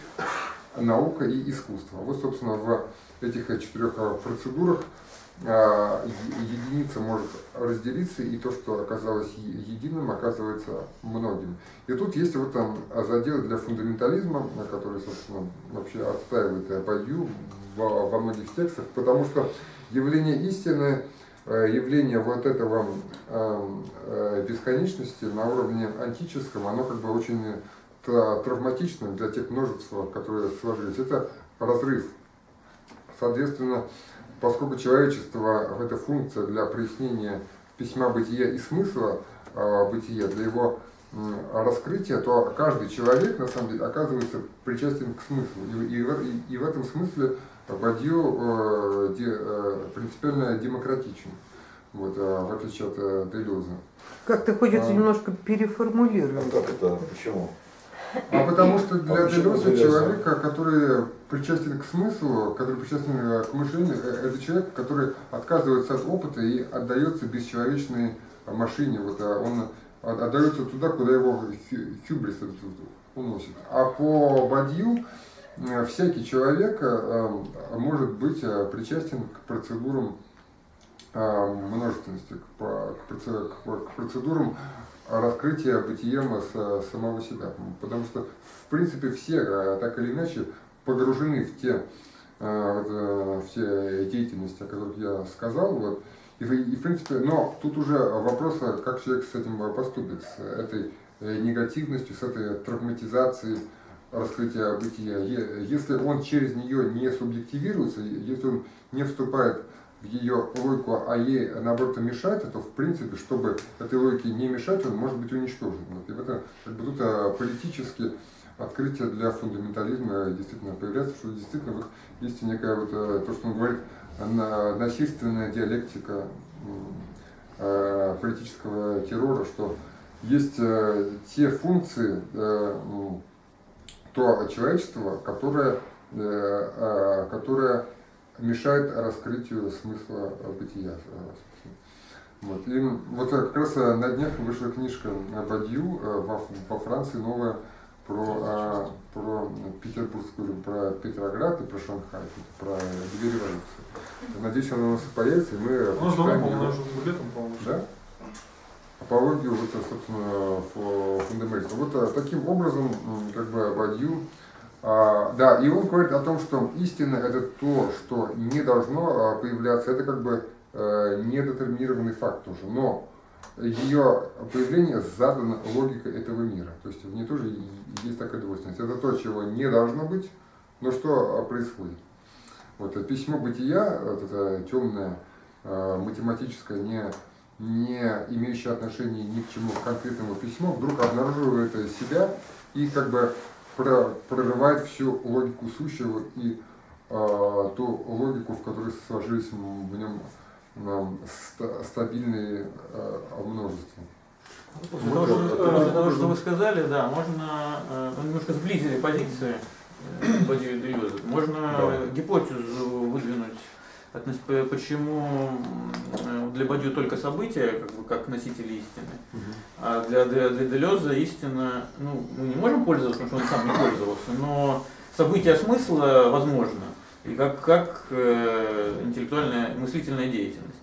наука и искусство. Вот, собственно, в этих четырех процедурах а, единица может разделиться, и то, что оказалось единым, оказывается многим. И тут есть вот там задел для фундаментализма, который, собственно, вообще отстаивает Бадью во, во многих текстах, потому что явление истины, э, явление вот этого эм, э, бесконечности на уровне антическом, оно как бы очень травматично для тех множеств, которые сложились. Это разрыв. Соответственно, поскольку человечество – это функция для прояснения письма бытия и смысла э, бытия, для его раскрытия, то каждый человек, на самом деле, оказывается причастен к смыслу. И, и, и, и в этом смысле Бадью э, де, э, принципиально демократичен, вот, э, в отличие от э, Делеза. Как-то хочется а, немножко переформулировать. А как это? Почему? А потому что для а Делеза человека, который причастен к смыслу, который причастен э, к мышлению, э, это человек, который отказывается от опыта и отдается бесчеловечной машине. Вот, а он отдается туда, куда его хюбрис уносит. А по Бадью Э, всякий человек э, э, может быть причастен к процедурам множественности, к процедурам раскрытия бытием самого себя. Потому что, в принципе, все так или иначе погружены в те, в те деятельности, о которых я сказал. Вот. И, и, в принципе, но тут уже вопрос, как человек с этим поступит, с этой негативностью, с этой травматизацией раскрытия бытия, если он через нее не субъективируется, если он не вступает в ее логику, а ей наоборот мешает, то в принципе, чтобы этой логике не мешать, он может быть уничтожен. Вот. И в этом как бы, тут а, политически открытие для фундаментализма действительно появляется, что действительно вот есть некая вот, а, то, что он говорит, насильственная диалектика а, политического террора, что есть те функции, то человечество, которое, э, э, которое мешает раскрытию смысла бытия. Вот. И вот как раз на днях вышла книжка Бадью э, во Франции новая про, про Петербургскую, про Петроград и про Шанхай, про две революции. Надеюсь, она у нас появится, и мы... Ну, давно, по-моему, уже летом, по-моему. Да? апологию вот, собственно, фундаментализма. Вот таким образом, как бы Бадью А, да, и он говорит о том, что истина это то, что не должно а, появляться, это как бы э, недетерминированный факт тоже, но ее появление задано логикой этого мира. То есть в ней тоже есть такая двойственность. Это то, чего не должно быть, но что а, происходит. Вот это письмо бытия, вот это темное, э, математическое, не, не имеющее отношения ни к чему конкретному письмо, вдруг обнаруживает себя и как бы прорывает всю логику сущего и э, ту логику, в которой сложились в нем э, стабильные э, множества. После того, что, того, что вы сказали, да, можно э, немножко сблизили позиции э, и Делеза. Можно да. гипотезу выдвинуть почему для Бадью только события, как бы как носители истины, угу. а для, для, для Делеза истина, ну, мы не можем пользоваться, потому что он сам не пользовался, но события смысла возможно, и как, как э, интеллектуальная мыслительная деятельность.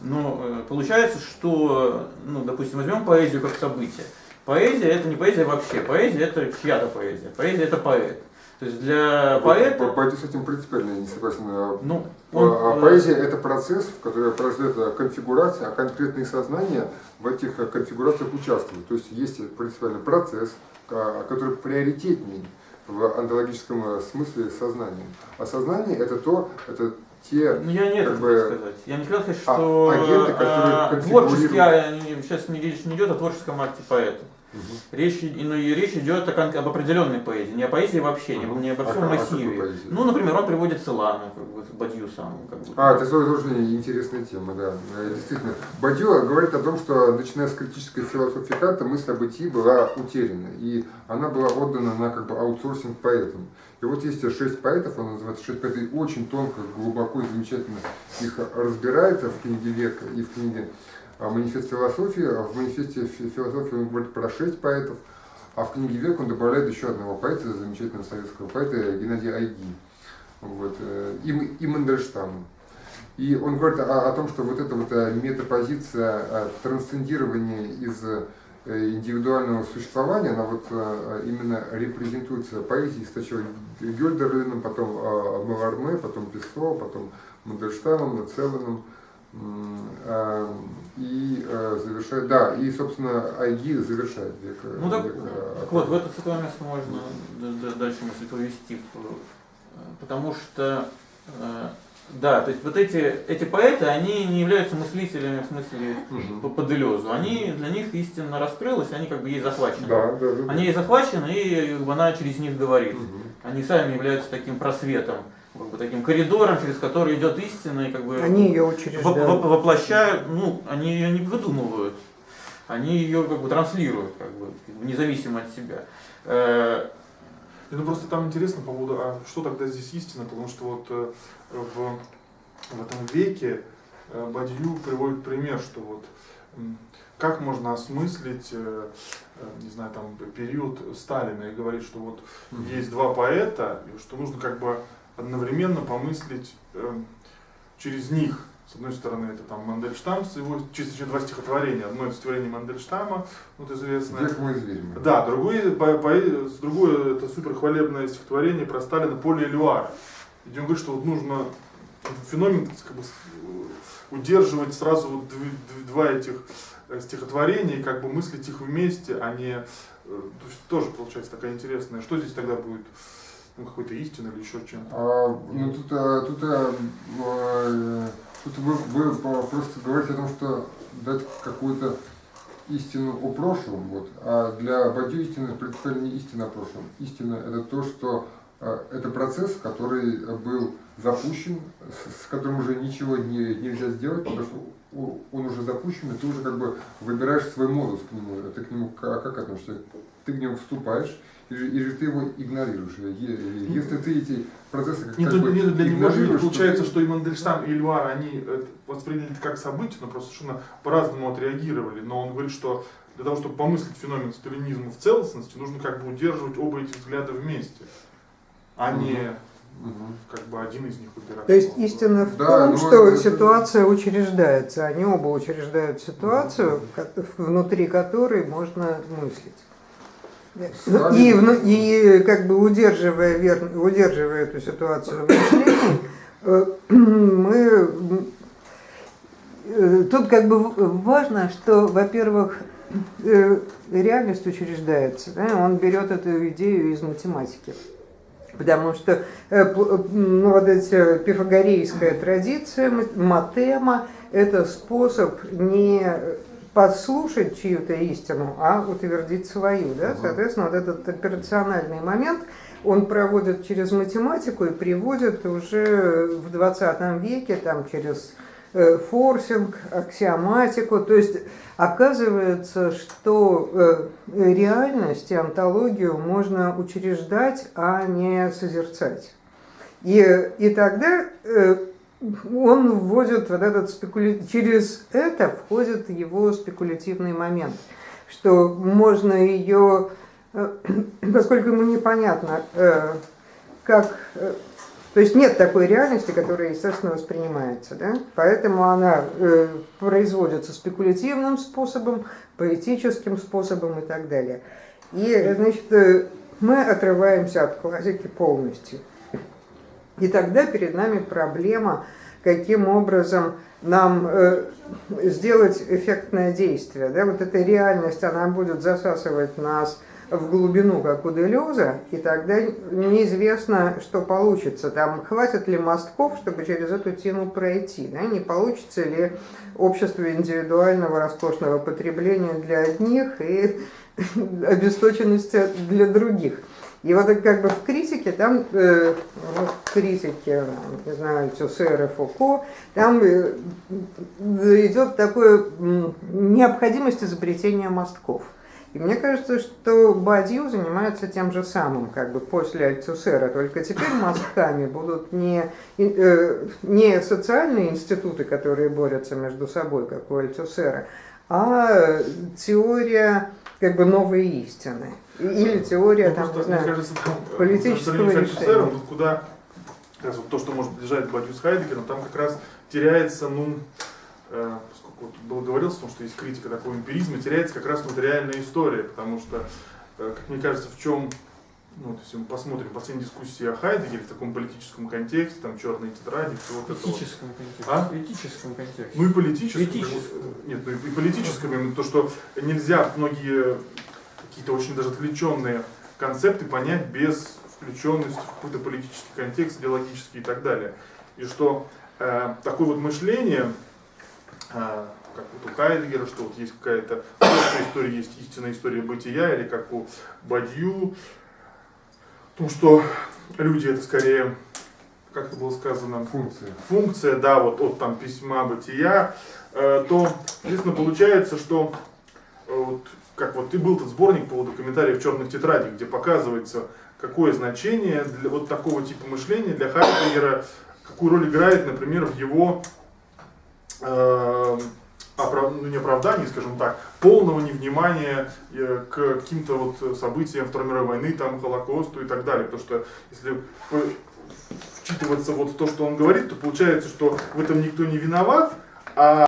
Но э, получается, что, ну, допустим, возьмем поэзию как событие. Поэзия это не поэзия вообще, поэзия это чья-то поэзия, поэзия это поэт. То есть для поэта... По, по, с этим принципиально не согласен. А, ну, он, а, а поэзия это процесс, в который порождает конфигурация, а конкретные сознания в этих конфигурациях участвуют. То есть есть принципиальный процесс, который приоритетнее в антологическом смысле сознания. А сознание это то, это те, ну, я не как бы, сказать. Я не хотел сказать, что агенты, которые а, творческий, а, сейчас не речь не идет о творческом акте поэта. Угу. Речь, ну, и речь идет о, об определенной поэзии, не о поэзии вообще, угу. не обо всем а, массиве. А ну, например, он приводит Селану, как бы, Бадью сам. Как бы. А, это тоже интересная тема, да. Э, действительно. Бадью говорит о том, что начиная с критической философии Канта, мысль о бытии была утеряна, и она была отдана на как бы аутсорсинг поэтам. И вот есть шесть поэтов, он называется шесть поэтов, и очень тонко, глубоко и замечательно их разбирает в книге Века и в книге а манифест философии, а в манифесте философии он говорит про шесть поэтов, а в книге «Век» он добавляет еще одного поэта, замечательного советского поэта Геннадия Айги, вот, э, и, и Мандельштама. И он говорит о, о том, что вот эта вот э, метапозиция э, трансцендирования из индивидуального существования, она вот именно репрезентуется поэзией сначала Гёльдерлином, потом Маларме, потом Песо, потом Мандельштамом, Целаном, и э, завершает, да, и, собственно, Айги завершает век. Э, ну так, век, э, так вот, в это святое место можно дальше мысль повести, потому что, да, то есть вот эти, эти поэты, они не являются мыслителями в смысле угу. по, по Делезу, они, для них истинно раскрылась, они как бы ей захвачены. Да, да, да, они ей захвачены, и она через них говорит. Угу. Они сами являются таким просветом как бы, таким коридором, через который идет истина, и как бы они ее учреждают. воплощают, ну, они ее не выдумывают, они ее как бы транслируют, как бы, независимо от себя. Ну просто там интересно по поводу, а что тогда здесь истина, потому что вот э, в, в этом веке э, Бадью приводит пример, что вот как можно осмыслить, не знаю, там период Сталина и говорить, что вот есть два поэта, и что нужно как бы одновременно помыслить э, через них. С одной стороны, это там Мандельштам, с его чисто два стихотворения. Одно это стихотворение Мандельштама, вот известное. Век мой зверь. Да, другое, по, по, другое это суперхвалебное стихотворение про Сталина Поле Элюара. Где он говорит, что вот нужно феномен как бы, удерживать сразу вот два этих э, стихотворения, как бы мыслить их вместе, а не... Э, то есть тоже получается такая интересная. Что здесь тогда будет? Ну, какой-то истины или еще чем-то? А, ну, тут, а, тут, а, а, тут вы, вы просто говорите о том, что дать какую-то истину о прошлом, вот, а для Бадью истина принципиально не истина о прошлом. Истина это то, что а, это процесс, который был запущен, с, с которым уже ничего не, нельзя сделать, потому что он уже запущен, и ты уже как бы выбираешь свой модус к нему. Ты к нему как, как относишься? Ты в него вступаешь, или, или ты его игнорируешь. Если ты эти процессы как, нет, нет, для него же получается, что и Мандельштам, и Эльвар, они восприняли это как событие, но просто совершенно по-разному отреагировали. Но он говорит, что для того, чтобы помыслить феномен сталинизма в целостности, нужно как бы удерживать оба эти взгляда вместе, а угу. не угу. как бы один из них выбирать. То есть истина в да, том, что это... ситуация учреждается, они оба учреждают ситуацию, угу. внутри которой можно мыслить. Сталин- И, и как бы удерживая, вер- удерживая эту ситуацию в мышлении, э, мы э, тут как бы важно, что, во-первых, э, реальность учреждается, да, он берет эту идею из математики. Потому что ну, вот эти пифагорейская традиция, матема, это способ не послушать чью-то истину, а утвердить свою. Да? Соответственно, вот этот операциональный момент он проводит через математику и приводит уже в 20 веке там, через э, форсинг, аксиоматику. То есть оказывается, что э, реальность и онтологию можно учреждать, а не созерцать. И, и тогда э, он вводит вот этот спекуля... через это входит его спекулятивный момент, что можно ее, э, поскольку ему непонятно, э, как, э, то есть нет такой реальности, которая естественно воспринимается, да? поэтому она производится спекулятивным способом, поэтическим способом и так далее. И значит, мы отрываемся от классики полностью. И тогда перед нами проблема, каким образом нам э, сделать эффектное действие. Да? Вот эта реальность, она будет засасывать нас в глубину, как у Делеза, и тогда неизвестно, что получится. Там хватит ли мостков, чтобы через эту тему пройти, да? не получится ли общество индивидуального роскошного потребления для одних и обесточенности для других. И вот как бы в критике, там, э, вот в критике, не знаю, Тюссер и Фуко, там э, идет такое необходимость изобретения мостков. И мне кажется, что Бадью занимается тем же самым, как бы после Альтусера, только теперь мостками будут не, э, не социальные институты, которые борются между собой, как у Альтусера, а теория как бы новой истины. Или теория, Ну, там, просто, не знаю, кажется, там, э, политического решения. Вот куда раз вот то, что может лежать Бадью с Хайдегером, там как раз теряется, ну, э, поскольку вот было говорилось о том, что есть критика такого эмпиризма, теряется как раз вот реальная история, потому что, э, как мне кажется, в чем, ну, вот если мы посмотрим последние дискуссии о Хайдегере в таком политическом контексте, там черные тетради, все вот это вот. контексте. А? Этическом контексте. Ну и политическом. Этическом. Нет, ну и политическом, именно то, что нельзя многие какие-то очень даже отвлеченные концепты понять без включенности в какой-то политический контекст, идеологический и так далее. И что э, такое вот мышление, э, как вот у Хайдегера, что вот есть какая-то история, есть истинная история бытия, или как у Бадью, о том, что люди это скорее, как это было сказано, Функция. функция, да, вот от там письма бытия, э, то, естественно, получается, что э, вот, как вот и был тот сборник по поводу комментариев черных тетрадей, где показывается, какое значение для вот такого типа мышления для Хайдегера, какую роль играет, например, в его э, оправ- ну, не оправдании, скажем так, полного невнимания э, к каким-то вот событиям Второй мировой войны, там, Холокосту и так далее. Потому что если вчитываться вот в то, что он говорит, то получается, что в этом никто не виноват, а